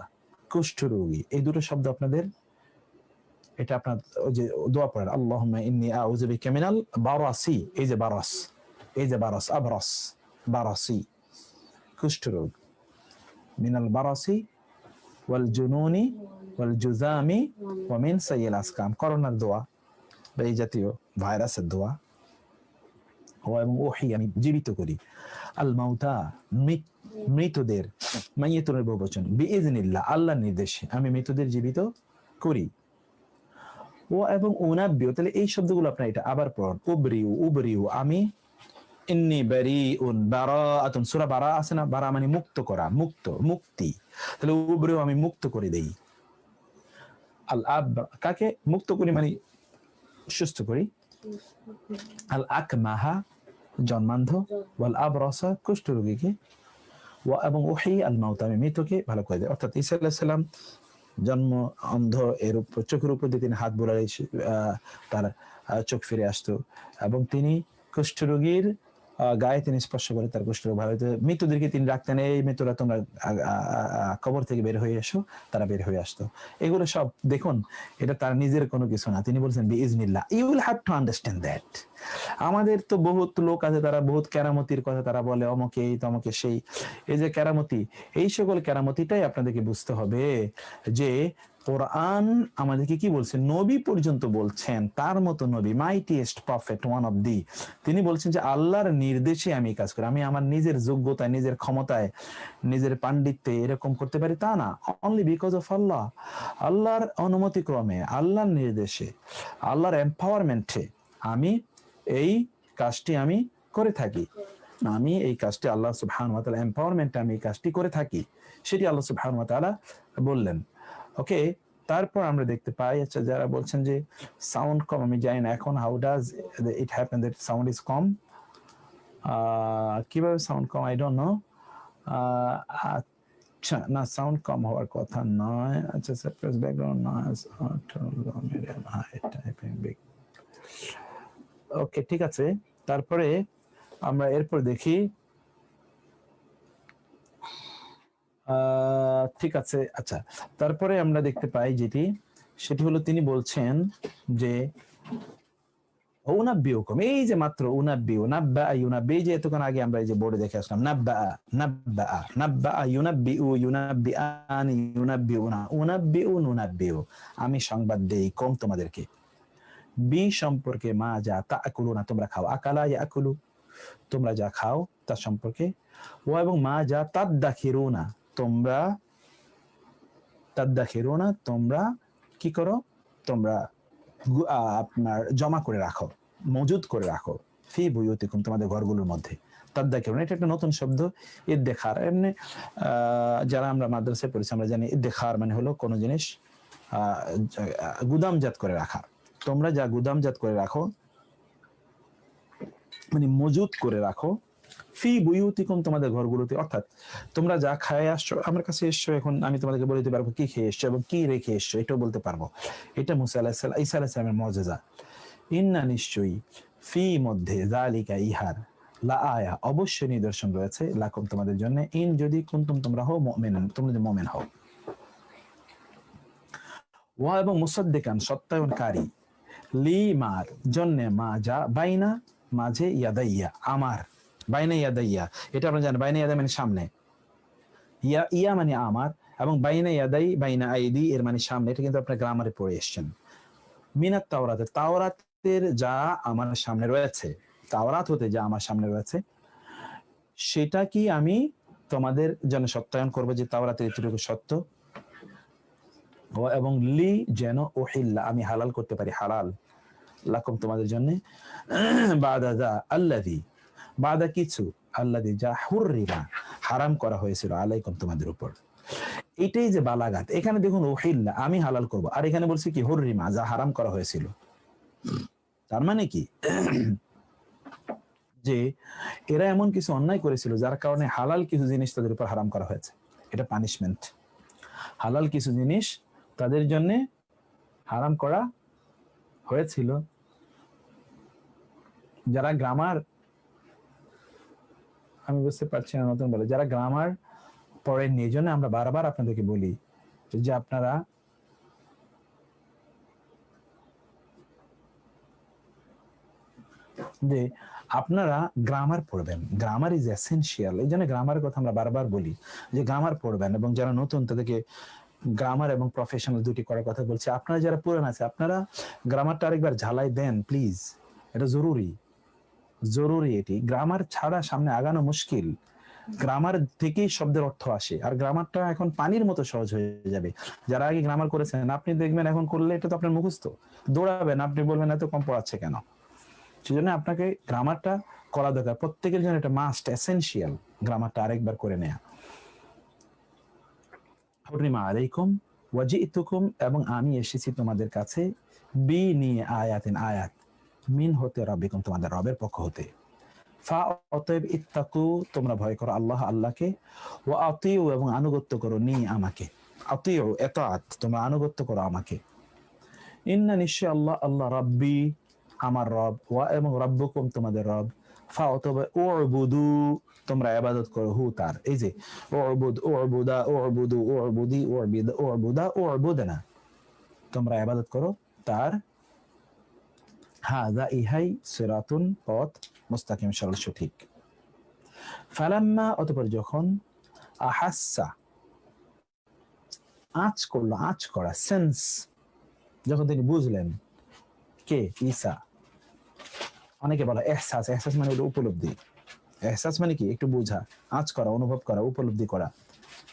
কুষ্ঠরোগী। এই দুটো শব্দ আপনাদের, এটা আপনার ওই যে দোয়া পড়েন, আল্লাহুম্মা ইন্নী আউযু বিকা মিনাল বারাসি। এই যে বারাস, এই যে বারাস, আবরাস, বারাসি, কুষ্ঠরোগ। মিনাল বারাসি, ওয়াল জুনুনি, ওয়াল জুজামি, ওয়া মিন সাইয়িল আসকাম করোনার দোয়া, বা এই জাতীয় ভাইরাসের দোয়া। এবং ওহি আমি জীবিত করি। আল মাউতা মৃত- মৃতদের মাইয়েতুনের বহু বচন। বিইজনিল্লাহ আল্লাহর নির্দেশে আমি মৃতদের জীবিত করি। ও এবং উনাব্বিও তাহলে এই শব্দগুলো আপনার এটা আবার পড়ুন। উবরিউ উবরিউ আমি ইন্নি বারিউন বারাআতুন। সূরা বারা আছে না? বারা মানে মুক্ত করা মুক্ত মুক্তি। তাহলে উবরিউ আমি মুক্ত করে দেই। আল আব কাকে? মুক্ত করি মানে সুস্থ করি। আল আকমাহা জন্মান্ধ, ওয়াল আবরসা কুষ্ঠ রোগীকে এবং ওহি আল মাউতামি মৃতকে ভালো করে দেয়। অর্থাৎ ঈসা আলাহিসাল্লাম জন্ম অন্ধ এর উপর চোখের উপর দিয়ে তিনি হাত বোলালে তার চোখ ফিরে আসতো। এবং তিনি কুষ্ঠরোগীর গায়ে তিনি স্পর্শ করে তার কুষ্ঠরোগ ভালো হতো মৃতদেরকে তিনি রাখতেন, এই মৃত্যুরা তোমরা কবর থেকে বের হয়ে এসো, তারা বের হয়ে আসতো। এগুলো সব, দেখুন, এটা তার নিজের কোনো কিছু না। তিনি বলছেন বি ইজনিল্লাহ you will have to understand that আমাদের তো বহুত লোক আছে, তারা বহুত কেরামতির কথা তারা বলে, অমকে এই তমকে সেই। এই যে কেরামতি, এই সকল কেরামতিটাই আপনাদেরকে বুঝতে হবে যে কোরআন আমাদেরকে কি বলছে? নবী পর্যন্ত বলছেন, তার মতো নবী mightiest prophet one of the তিনি বলছেন যে, আল্লাহর নির্দেশে আমি কাজ করি। আমি আমার নিজের যোগ্যতায়, নিজের ক্ষমতায়, নিজের পাণ্ডিত্যে এরকম করতে পারি তা না। Only because of Allah. আল্লাহর অনুমতি ক্রমে আল্লাহর নির্দেশে, আল্লাহর এম্পাওয়ারমেন্টে আমি এই কাজটি আমি করে থাকি। আমি এই কাজটি আল্লাহ সুবহান ওয়া এম্পাওয়ারমেন্টে আমি এই কাজটি করে থাকি। সেটি আল্লাহ সুবহান বললেন। ওকে তারপর আমরা দেখতে পাই আচ্ছা যারা বলছেন যে সাউন্ড কম, আমি জানি না, এখন how does it happen that sound is কম? কীভাবে সাউন্ড কম? আই ডোন্ট নো আচ্ছা না সাউন্ড কম হওয়ার কথা নয়। আচ্ছা suppress background noise high typing big okay ঠিক আছে। তারপরে আমরা এরপর দেখি আহ, ঠিক আছে আচ্ছা। তারপরে আমরা দেখতে পাই যেটি, সেটি হলো তিনি বলছেন যে, উনাব্বিউকুম, এই যে মাত্র উনাব্বিউ, নাব্বা ইউনাব্বি যে এতক্ষণ আগে আমরা এই যে বোর্ডে দেখে আসলাম, নাব্বা নাব্বা নাব্বা ইউনাব্বিউ ইউনাব্বিআন ইউনাব্বিউনা উনাব্বিউন উনাব্বিউ আমি সংবাদ দেই কম তোমাদেরকে। বি সম্পর্কে মা যা তা আকুলু না, তোমরা খাও। আকালা ইয়াকুলু তোমরা যা খাও তার সম্পর্কে। ও এবং মা যা তাদ্দা না তোমরা তাদ্দা না, তোমরা কি করো? তোমরা আপনার জমা করে রাখো মজুদ করে রাখো ফি বুয়ুতিকুম তোমাদের ঘরগুলোর মধ্যে। তাদ্দা না, এটা একটা নতুন শব্দ। ইদ্দেখার, এমনি যারা আমরা মাদ্রাসায় পড়েছি, আমরা জানি ইদ্দেখার মানে হলো কোনো জিনিস গুদামজাত করে রাখা। তোমরা যা গুদামজাত করে রাখো মানে মজুদ করে রাখো ফি বুয়ুতিকুম তোমাদের ঘরগুলোতে। অর্থাৎ তোমরা যা খায় আসছো, আমার কাছে এসছো, এখন আমি তোমাদেরকে বলে দিতে পারব কি খেয়ে এসছো এবং কি রেখে এসছো, এটাও বলতে পারব। এটা মুসা আলাহ ঈসা আলাহ সালামের মজেজা ইন্না নিশ্চয়ই ফি মধ্যে জালিকা ইহার লা আয়া, অবশ্যই নিদর্শন রয়েছে লাকুম তোমাদের জন্য। ইন যদি কুন্তুম তোমরা হও মুমিন, তোমরা যদি মুমিন হও। ওয়া এবং মুসাদ্দিকান, সত্যায়নকারী। লি মার, জন্যে মা যা, বাইনা মাঝে ইয়াদাইয়া, আমার। বাইনা ইয়াদাইয়া এটা আমরা জানেন বাইনা ইয়াদা মানে সামনে। ইয়া ইয়া মানে আমার, এবং বাইনা ইয়াদাই বাইনা আইদি, এর মানে সামনে। এটা কিন্তু আপনার গ্রামারে পড়ে এসছেন। মিনাত তাওরাতে তাওরাতের যা আমার সামনে রয়েছে, তাওরাত হতে যা আমার সামনে রয়েছে, সেটা কি আমি তোমাদের জন্য সত্যায়ন করব যে তাওরাতের এতটুকু সত্য? এবং লি যেন ওহিল্লা, আমি হালাল করতে পারি, হালাল। লাকুম তোমাদের জন্য। বাদা যা আল্লাদি বাদা কিছু আল্লাদি যা হুররিমা, হারাম করা হয়েছিল আলাইকুম তোমাদের উপর। এটাই যে বালাগাত এখানে দেখুন ওহিল্লা আমি হালাল করব। আর এখানে বলছি কি, হুররিমা যা হারাম করা হয়েছিল। তার মানে কি? যে এরা এমন কিছু অন্যায় করেছিল যার কারণে হালাল কিছু জিনিস তাদের উপর হারাম করা হয়েছে। এটা পানিশমেন্ট হালাল কিছু জিনিস তাদের জন্যে হারাম করা হয়েছিল। যারা গ্রামার আমি বুঝতে পারছি না নতুন বলে। যারা গ্রামার পড়েননি, এই জন্য আমরা বারবার আপনাদেরকে বলি যে আপনারা যে আপনারা গ্রামার পড়বেন। গ্রামার ইজ এসেন্সিয়াল এই জন্য গ্রামারের কথা আমরা বারবার বলি যে গ্রামার পড়বেন এবং যারা নতুন তাদেরকে গ্রামার এবং প্রফেশনাল দুটি করার কথা বলছি, আপনারা যারা পুরান আছে, আপনারা গ্রামারটা আরেকবার ঝালাই দেন প্লিজ এটা জরুরি। জরুরি এটি। গ্রামার ছাড়া সামনে আগানো মুশকিল। গ্রামার থেকেই শব্দের অর্থ আসে। আর গ্রামারটা এখন পানির মতো সহজ হয়ে যাবে। যারা আগে গ্রামার করেছেন, আপনি দেখবেন এখন করলে এটা তো আপনার মুখস্থ। দৌড়াবেন, আপনি বলবেন, এত কম পড়াচ্ছে কেন? সেজন্য আপনাকে গ্রামারটা করা দরকার। প্রত্যেকের জন্য এটা মাস্ট এসেনশিয়াল গ্রামারটা আরেকবার করে নেয়া। হুরিমা আলাইকুম ওয়াজি ইতুকুম এবং আমি এসেছি তোমাদের কাছে। বি নিয়ে আয়াতিন আয়াত। মিন হতে রবিকুম তোমাদের রবের পক্ষ হতে। ফা অতএব ইত্তাকু, তোমরা ভয় করো আল্লাহ আল্লাহকে। ও আতিউ, এবং আনুগত্য করো নি আমাকে। আতিউ, এতাত, তোমরা আনুগত্য করো আমাকে। ইন্না নিশ্চয় আল্লাহ আল্লাহ রাব্বি, আমার রব, ওয়া এবং রব্বুকুম তোমাদের রব। ফা অতএব উবুদু, তোমরা ইবাদত করো, হু, তার। এই যে, উবুদ, উবুদা, উবুদু, উবুদি, উবিদা, উবুদা, উবুদনা। তোমরা ইবাদত করো, তার। ইহাই সিরাতুন পথ সরল সঠিক ফালাম্মা অতপর যখন আহাসা আঁচ করল আঁচ করা সেন্স যখন তিনি বুঝলেন কে? ঈসা। অনেকে বলে এহসাস। এহসাস মানে উপলব্ধি। এহসাস মানে কি? একটু বোঝা। আঁচ করা, অনুভব করা, উপলব্ধি করা।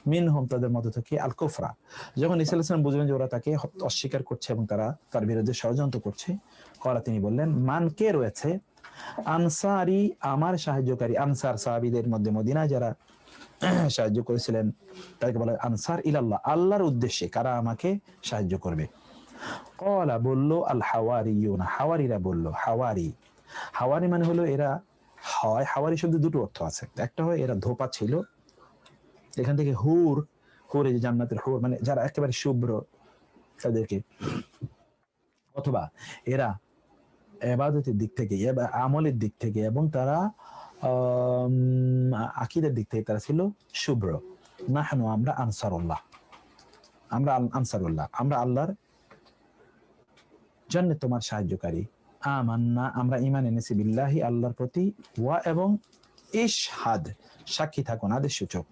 মিন হোম তাদের মধ্যে থেকে আল কুফরা যখন ইসা ইসলাম বুঝলেন যে ওরা তাকে অস্বীকার করছে এবং তারা তার বিরুদ্ধে ষড়যন্ত্র করছে করা তিনি বললেন, মান কে রয়েছে? আনসারি, আমার সাহায্যকারী আনসার সাহাবিদের মধ্যে মদিনা যারা সাহায্য করেছিলেন, তাদেরকে বলা আনসার ইলাল্লাহ, আল্লাহর উদ্দেশ্যে কারা আমাকে সাহায্য করবে? কলা বলল আল হাওয়ারি না হাওয়ারিরা বলল, হাওয়ারি হাওয়ারি মানে হলো এরা হয় হাওয়ারি শব্দে দুটো অর্থ আছে। একটা হয় এরা ধোপা ছিল এখান থেকে হুর হুর এই যে জান্নাতের হুর মানে যারা একেবারে শুভ্র তাদেরকে। অথবা এরা এবাদতের দিক থেকে আমলের দিক থেকে এবং তারা আকিদের দিক থেকে তারা ছিল শুভ্র। নাহানু আমরা আনসারুল্লাহ। আমরা আনসারুল্লাহ। আমরা আল্লাহর জন্য তোমার সাহায্যকারী। আমান্না, আমরা ইমান এনেছি বিল্লাহি, আল্লাহর প্রতি ওয়া এবং ইশহাদ, সাক্ষী থাকুন, আদেশ সূচক।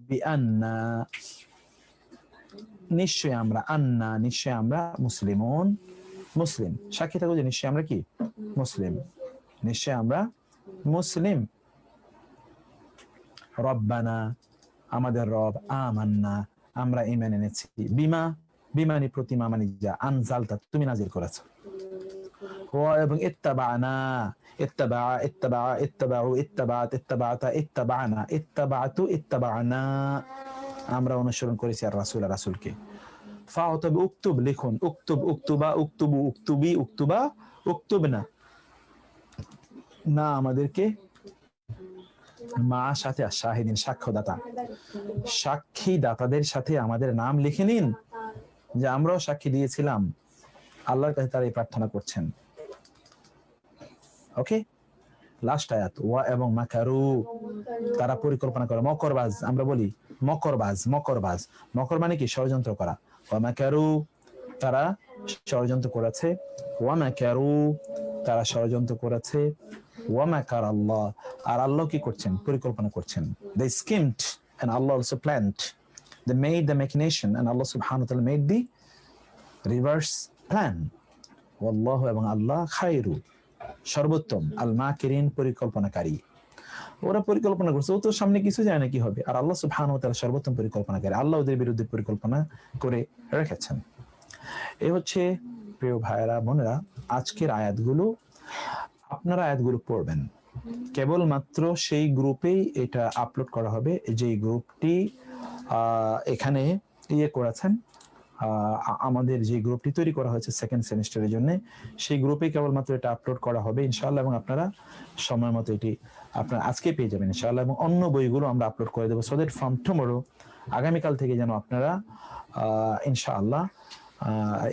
বিআন্না। নিশ্চয় আমরা আন্না নিশ্চয় আমরা মুসলিমুন। মুসলিম। সাক্ষী যে নিশ্চয় আমরা কি? মুসলিম। নিশ্চয় আমরা মুসলিম। রব্বানা, আমাদের রব আমান্না। আমরা ইমান এনেছি। বিমা? বিমানি প্রতিমা মানে যা। আনজালতা, তুমি নাজির করেছ। এবং ইত্তাবানা ইত্তাবা ইত্তাবা ইত্তাবাউ ইত্তাবাত ইত্তাবাতা ইত্তাবানা ইত্তাবাতু ইত্তাবানা আমরা অনুসরণ করেছি আর রাসূল আর রাসূলকে ফাও তবে উক্তুব লিখুন উক্তুব উক্তুবা উক্তুবু উক্তুবি উক্তুবা উক্তুবনা না না আমাদেরকে মা সাথে শাহিদিন সাক্ষ্যদাতা। সাক্ষী দাতাদের সাথে আমাদের নাম লিখে নিন, যে আমরাও সাক্ষী দিয়েছিলাম। আল্লাহর কাছে তারা এই প্রার্থনা করছেন। ওকে লাস্ট আয়াত ওয়া এবং মাকারু তারা পরিকল্পনা করে মকরবাজ আমরা বলি মকরবাজ মকরবাজ মকর মানে কি ষড়যন্ত্র করা ওয়া মাকারু তারা ষড়যন্ত্র করেছে ওয়া মাকারু তারা ষড়যন্ত্র করেছে ওয়া মাকার আল্লাহ আর আল্লাহ কি করছেন পরিকল্পনা করছেন they schemed and Allah also planned. They made the machination and Allah subhanahu wa ta'ala made the reverse plan. এবং আল্লাহ খায়রু সর্বোত্তম আল মাকিরিন পরিকল্পনাকারী। ওরা পরিকল্পনা করছে, ও তো সামনে কিছু যায় না কি হবে। আর আল্লাহ সুবহানাহু ওয়া তাআলা সর্বোত্তম পরিকল্পনাকারী, আল্লাহ ওদের বিরুদ্ধে পরিকল্পনা করে রেখেছেন। এ হচ্ছে প্রিয় ভাইয়েরা, বোনেরা, আজকের আয়াতগুলো, আপনারা আয়াতগুলো পড়বেন। কেবলমাত্র সেই গ্রুপেই এটা আপলোড করা হবে, যেই গ্রুপটি এখানে ইয়ে করেছেন আমাদের যে গ্রুপটি তৈরি করা হয়েছে সেকেন্ড সেমিস্টারের জন্য সেই গ্রুপে কেবলমাত্র এটা আপলোড করা হবে ইনশাআল্লাহ এবং আপনারা সময় মতো এটি আপনারা আজকে পেয়ে যাবেন ইনশাআল্লাহ এবং অন্য বইগুলো আমরা আপলোড করে দেবো সো দ্যাট ফ্রম টুমোরো আগামীকাল থেকে যেন আপনারা ইনশাআল্লাহ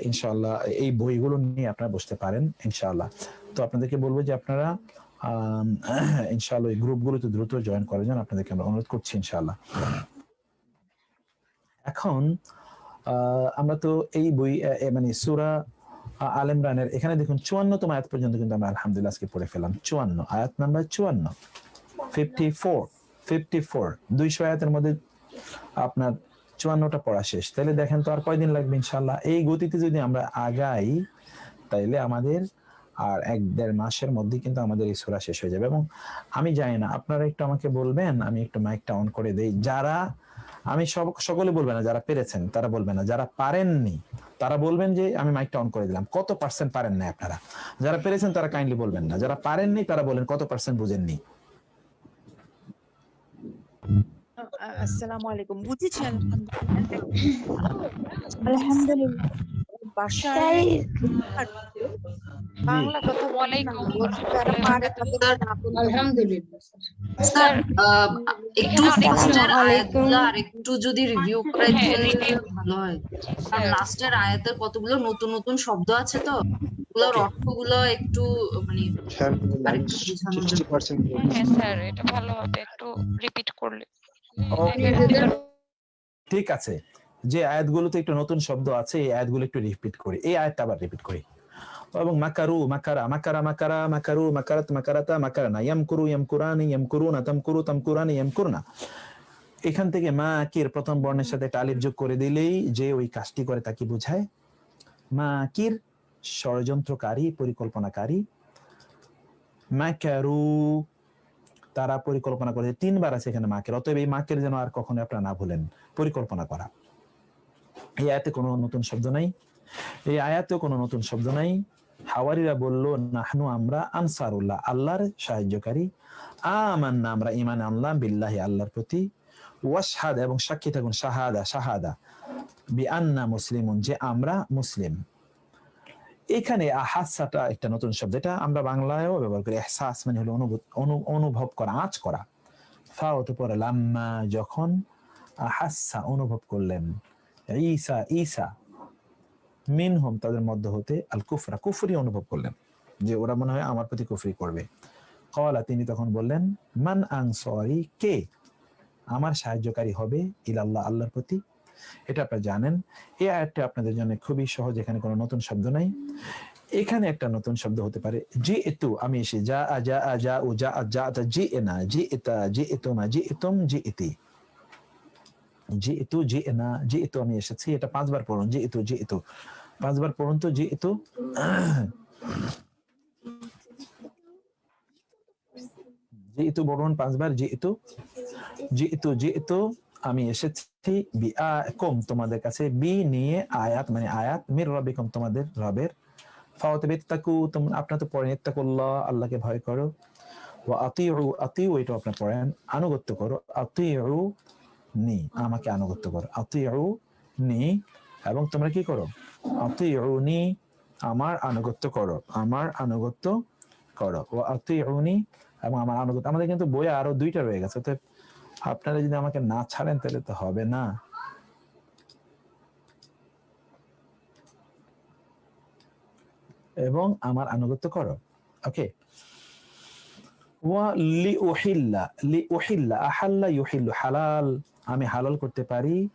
ইনশাআল্লাহ এই বইগুলো নিয়ে আপনারা বসতে পারেন ইনশাআল্লাহ। তো আপনাদেরকে বলব যে আপনারা আম, ইনশাআল্লাহ এই গ্রুপগুলোতে দ্রুত জয়েন করার জন্য আপনাদেরকে আমরা অনুরোধ করছি ইনশাআল্লাহ। এখন আহ, আমরা তো এই বই মানে সুরা আল ইমরানের, এখানে দেখুন চুয়ান্ন চুয়ান্নতম আয়াত পর্যন্ত কিন্তু আমরা আলহামদুলিল্লাহ আজকে পড়ে ফেলাম চুয়ান্ন, আয়াত নাম্বার চুয়ান্ন। ফিফটি ফোর ফিফটি ফোর দুইশো আয়াতের মধ্যে আপনার চুয়ান্নটা পড়া শেষ। তাহলে দেখেন তো আর কয়দিন লাগবে ইনশাল্লাহ এই গতিতে যদি আমরা আগাই, তাইলে আমাদের আর এক দেড় মাসের মধ্যেই কিন্তু আমাদের এই সূরা শেষ হয়ে যাবে। এবং আমি জানি না, আপনারা একটু আমাকে বলবেন, আমি একটু মাইকটা অন করে দেই। যারা আমি সব সকলে বলবে না যারা পেরেছেন, তারা বলবে না। যারা পারেননি, তারা বলবেন যে আমি মাইকটা অন করে দিলাম। কত পার্সেন্ট পারেন না আপনারা? যারা পেরেছেন, তারা কাইন্ডলি বলবেন না। যারা পারেননি, তারা বলেন কত পার্সেন্ট বুঝেননি। আসসালামু আলাইকুম। বুঝেছেন? আলহামদুলিল্লাহ। বাসায় বাংলা কথা বলেন যারা পারে তাদের আলহামদুলিল্লাহ স্যার। একটু লাস্টের আসসালামু আয়াতগুলো আর একটু যদি রিভিউ করে হ্যাঁ, ভালো হয়। লাস্টের আয়াতের কতগুলো নতুন নতুন শব্দ আছে তো? ওগুলোর অর্থগুলো একটু মানে হ্যাঁ স্যার এটা ভালো হবে একটু রিপিট করলে। ঠিক আছে। যে আয়াতগুলোতে একটু নতুন শব্দ আছে, এই আয়াতগুলো একটু রিপিট করি। এই আয়াতটা আবার রিপিট করি। এবং মাকারু, মাকারা মাকারা মাকারা, মাকারু, মাকারাত, মাকারাতা, মাকারানা, ইয়ামকুরু, ইয়ামকুরানি, ইয়ামকুরুনা, তামকুরু, তামকুরানি, ইয়ামকুরুনা। এখান থেকে মা কির প্রথম বর্ণের সাথে আলিফ যোগ করে দিলেই যে ওই কাজটি করে তাকে বোঝায়। মা কির ষড়যন্ত্রকারী, পরিকল্পনাকারী। মাকারু, তারা পরিকল্পনা করে। তিনবার আছে এখানে মাকের। অতএব এই মাকের যেন আর কখনো আপনারা না ভুলেন। পরিকল্পনা করা। এই আয়াতে কোনো নতুন শব্দ নাই। এই আয়াতেও কোনো নতুন শব্দ নাই। হাওয়ারিরা বলল, নাহনু আমরা আনসারুল্লাহ, আল্লাহর সাহায্যকারী। আমান্না আমরা ইমান আনলাম বিল্লাহি, আল্লাহর প্রতি। ওয়াশহাদ এবং সাক্ষী থাকুন, শাহাদা শাহাদা। বি আন্না যে আমরা মুসলিম। এখানে আহাসাটা একটা নতুন শব্দ, এটা আমরা বাংলায়ও ব্যবহার করি। এহসাস মানে হলো অনুভূত, অনু- অনুভব করা, আঁচ করা। ফা হতে পরে লাম্মা, যখন আহাসা অনুভব করলেন। ঈসা ঈসা মিনহুম তাদের মধ্যে হতে আল কুফরা কুফরি অনুভব করলেন, যে ওরা মনে হয় আমার প্রতি কুফরি করবে। কলা তিনি তখন বললেন, মান আনসারি, কে আমার সাহায্যকারী হবে ইলাল্লাহ, আল্লাহর প্রতি? এটা আপনারা জানেন, এই আয়াতটা আপনাদের জন্য খুবই সহজ, এখানে কোনো নতুন শব্দ নাই। এখানে একটা নতুন শব্দ হতে পারে জি এতু আমি এসে যা আ যা আ যা ও যা আ যা জি এনা জি এতা জি এতুমা জি এতুম জি ইতি জি এতু জি এনা জি এতু আমি এসেছি, এটা পাঁচবার পড়ুন জি এতু জি এতু পাঁচবার পড়ুন তো জি এতু জি এতু পাঁচবার জি এতু জি এতু জি এতু আমি এসেছি, বি কম তোমাদের কাছে। বি নিয়ে আয়াত মানে আয়াত, মির রবিকম তোমাদের রবের। ফাওয়াতে বেত্তাকু তোমরা আপনার তো পড়েন, ইত্তাকুল্লাহ, আল্লাহকে ভয় করো। ও আতিউ আতিউ এটা আপনার পড়েন। আনুগত্য করো। আতিউ নি, আমাকে আনুগত্য করো। আতিউ নি এবং তোমরা কি করো? আতিউ নি, আমার আনুগত্য করো, আমার আনুগত্য করো। ও আতিউ নি এবং আমার আনুগত্য, আমাদের কিন্তু বইয়ে আরও দুইটা রয়ে গেছে তো আপনারা যদি আমাকে না ছাড়েন তাহলে তো হবে না। এবং আমার আনুগত্য করো। ওকে। ওয়া লি উহিল্লা লি উহিল্লা আহাল্লা ইউহিল্লু হালাল। আমি হালাল করতে পারি।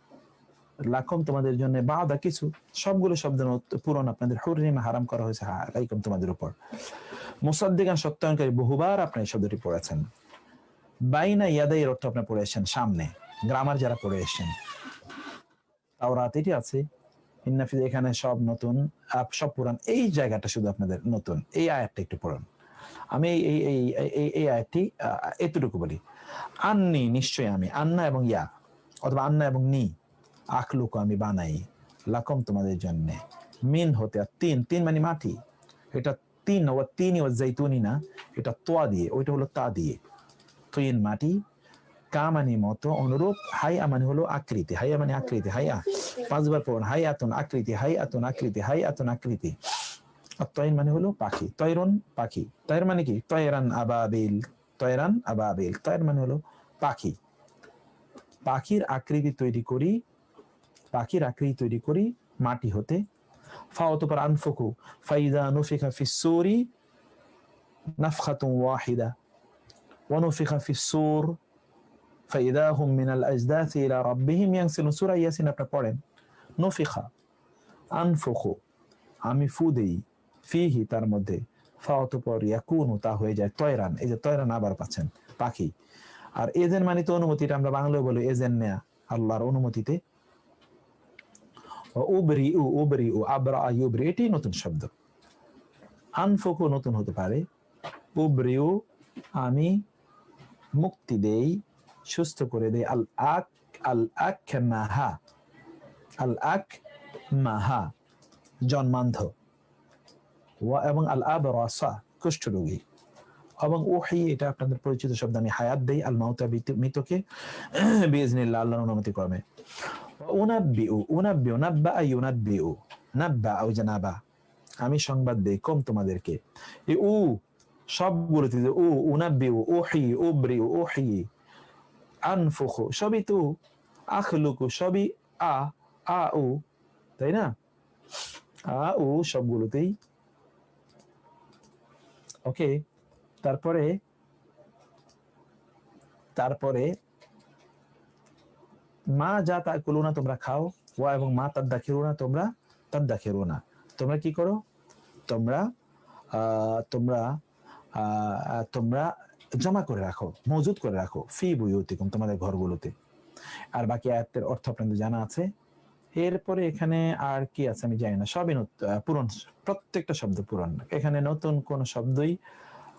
লাখম তোমাদের জন্য বাদা কিছু। সবগুলো শব্দ নত- পূরণ আপনাদের হুরিমা হারাম করা হয়েছে। আলাইকুম তোমাদের উপর। মুসাদ্দিগান সত্যায়নকারী বহুবার আপনি এই শব্দটি পড়েছেন। বাইনা ইয়াদা এর অর্থ আপনি পড়ে এসেছেন সামনে। গ্রামার যারা পড়ে এসেছেন। তাওরাত এটি আছে। ইন্নাফিজ এখানে সব নতুন। সব পুরান। এই জায়গাটা শুধু আপনাদের নতুন। এই আয়াতটা একটু পড়ুন। আমি এই এই এই আয়াতটি এতটুকু বলি। আন্নি, নিশ্চয়ই আমি। আন্না এবং ইয়া। অথবা আন্না এবং নি, আখলুকু আমি বানাই, লাকম তোমাদের জন্য। মিন হতে তিন তিন মানে মাটি। এটা তিন ও তিন ও জৈতুনি না, এটা তোয়া দিয়ে, ওইটা হলো তা দিয়ে। তিন মাটি কামানি মতো, অনুরূপ, হাইয়া মানে হলো আকৃতি, হাইয়া মানে আকৃতি, হাইয়া। পাঁচবার পড়ুন হাই আতুন আকৃতি হাই আতুন আকৃতি হাই আতুন আকৃতি। আর তয়ন মানে হলো পাখি তয়রন পাখি। তয়ের মানে কি? তয়রান আবাবিল তয়রান আবাবিল। তয়ের মানে হলো পাখি। পাখির আকৃতি তৈরি করি, পাখির আকৃতি তৈরি করি মাটি হতে। ফাওতপর আনফুকু ফাইদা নুফিকা ফিসসুরি নাফখাতুন ওয়াহিদা। ওয়ানুফিকা ফিসসুর ফাইদা হুম মিনাল আজদাথ ইলা রাব্বিহিম ইয়ানসিলুন সূরা ইয়াসিন আপনি পড়েন নুফিকা আনফুকু, আমি ফু দেই ফিহি তার মধ্যে। ফাওতপর ইয়াকুনু, তা হয়ে যায় তয়রান, এই যে তয়রান আবার পাচ্ছেন পাখি। আর এজেন মানে তো অনুমতিটা আমরা বাংলায় বলি এজেন নেয়া, আল্লাহর অনুমতিতে। উবরি উ উবরি উ, আবরা ইউবরি এটি নতুন শব্দ। আনফুকু নতুন হতে পারে। উবরিউ আমি মুক্তি দেই, সুস্থ করে দেই। আল আক আল আক মাহা আল আক মাহা জন্মান্ধ। ওয়া এবং আল আব রাসা কুষ্ঠরোগী। এবং ওহি এটা আপনাদের পরিচিত শব্দ, আমি হায়াত দেই আল মাউতা মৃত- মৃতকে বিজনিল্লাহ আল্লাহর অনুমতি ক্রমে। উনাব্বিউ উনাব্বিউ, নাব্বা ইউনাব্বিউ নাব্বা আও জানাবা। আমি সংবাদ দেই কম তোমাদেরকে। এই উ, সবগুলোতে যে উ, উনাব্বিউ ওহি উবরিউ ওহি আনফুখু, সবই তু আখলুকু, সবই আ আ, উ, তাই না? আ, উ, সবগুলোতেই। ওকে তারপরে তারপরে, মা যা তা কুলুনা তোমরা খাও, ওয়া এবং মা তার দাখিরুনা তোমরা তার দাখিরুনা তোমরা কি করো? তোমরা তোমরা তোমরা জমা করে রাখো মজুদ করে রাখো, ফি বুয়ুতিকুম তোমাদের ঘরগুলোতে। আর বাকি আয়াতের অর্থ আপনাদের জানা আছে। এরপরে এখানে আর কি আছে আমি জানি না। সবই পূরণ প্রত্যেকটা শব্দ পূরণ এখানে নতুন কোন শব্দই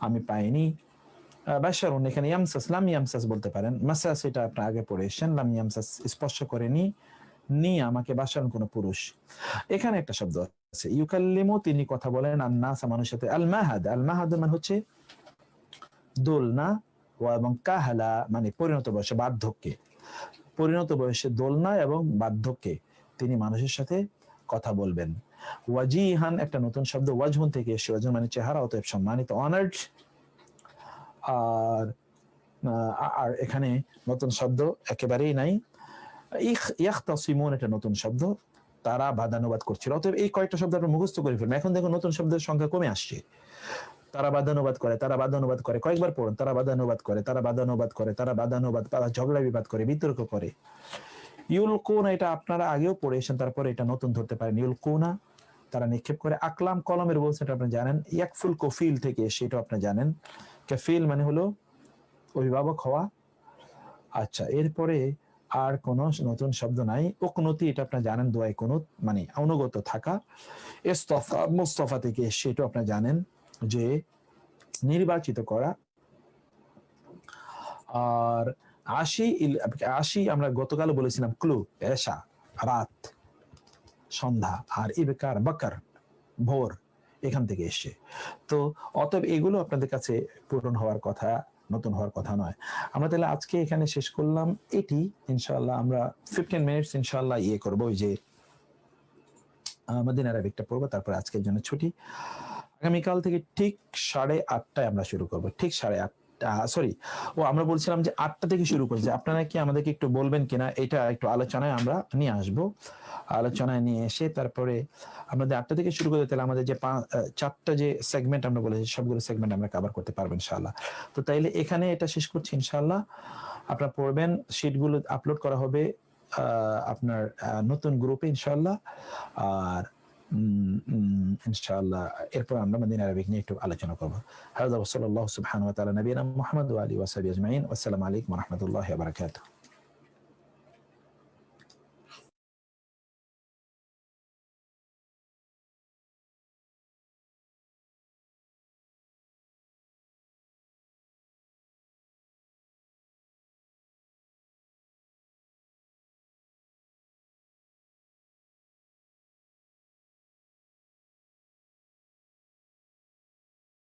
আমি পাইনি। আহ, বাশারুন এখানে ইয়ামসাস লাম ইয়ামসাস বলতে পারেন। মাসাস এটা আপনার আগে পড়ে এসেছেন লাম স্পর্শ করেনি। নি আমাকে বাসারুন কোন পুরুষ। এখানে একটা শব্দ আছে ইউকাল্লিমু তিনি কথা বলেন আর নাসা মানুষের সাথে। আল মাহাদ আল মাহাদ মানে হচ্ছে দোলনা ও এবং কাহালা মানে পরিণত বয়সে বার্ধক্যে। পরিণত বয়সে দোলনা এবং বার্ধক্যে তিনি মানুষের সাথে কথা বলবেন। ওয়াজিহান, একটা নতুন শব্দ, ওয়াজহুন থেকে এসে ওয়াজহুন মানে চেহারা, অতএব সম্মানিত অনার্ড আর আর এখানে নতুন শব্দ একেবারেই নাই। ইয়াখতাসিমুন এটা নতুন শব্দ, তারা বাদানুবাদ করছিল। অতএব এই কয়েকটা শব্দ আপনার মুখস্থ করে ফেলবেন এখন দেখুন, নতুন শব্দের সংখ্যা কমে আসছে। তারা বাদানুবাদ করে, তারা বাদানুবাদ করে। কয়েকবার পড়ুন, তারা বাদানুবাদ করে, তারা বাদানুবাদ করে, তারা বাদানুবাদ তারা ঝগড়া বিবাদ করে, বিতর্ক করে। ইউলকুনা, এটা আপনারা আগেও পড়েছেন তারপরে এটা নতুন ধরতে পারেন। ইউলকুনা তারা নিক্ষেপ করে। আকলাম কলমের বলছে, এটা আপনি জানেন। ইয়াকফুল কফিল থেকে সেটা আপনি জানেন। কাফিল মানে হলো অভিভাবক হওয়া। আচ্ছা এরপরে আর কোন নতুন শব্দ নাই। উকনতি, এটা আপনি জানেন, দোয়াই কুনুত মানে অনুগত থাকা। ইস্তফা, মুস্তফা থেকে সেটা আপনি জানেন যে নির্বাচিত করা। আর আশি আশি আমরা গতকাল বলেছিলাম, ক্লু, এশা, রাত। সন্ধ্যা আর ইবেকার বাকার ভোর এখান থেকে এসে তো অতএব এগুলো আপনাদের কাছে পূরণ হওয়ার কথা, নতুন হওয়ার কথা নয়। আমরা তাহলে আজকে এখানে শেষ করলাম। এটি ইনশাআল্লাহ আমরা ফিফটিন মিনিটস ইনশাআল্লাহ ইয়ে করব। ওই যে আমাদের আরবিকটা পড়ব তারপর আজকের জন্য ছুটি। আগামীকাল থেকে ঠিক সাড়ে আটটায় আমরা শুরু করব। ঠিক সাড়ে আটটা সরি ও, আমরা বলছিলাম যে আটটা থেকে শুরু করছি আপনারা কি আমাদেরকে একটু বলবেন কিনা, এটা একটু আলোচনায় আমরা নিয়ে আসব। আলোচনায় নিয়ে এসে তারপরে আমাদের আটটা থেকে শুরু করতে তাহলে আমাদের যে চারটা যে সেগমেন্ট আমরা বলেছি, সবগুলো সেগমেন্ট আমরা কভার করতে পারব ইনশাআল্লাহ। তো তাইলে এখানে এটা শেষ করছি ইনশাল্লাহ আপনারা পড়বেন শিটগুলো আপলোড করা হবে আপনার নতুন গ্রুপে ইনশাল্লাহ আর ইনশাআল্লাহ এরপর আমরা মদিনা আরবিক নিয়ে একটু আলোচনা করব হাজা ওসল আল্লাহ সুবহান ওয়া তাআলা নবীনা মুহাম্মদ ওয়া আলিহি ওয়া সাহবিহি আজমাইন আসসালামু আলাইকুম ওয়া রাহমাতুল্লাহি ওয়া বারাকাতুহু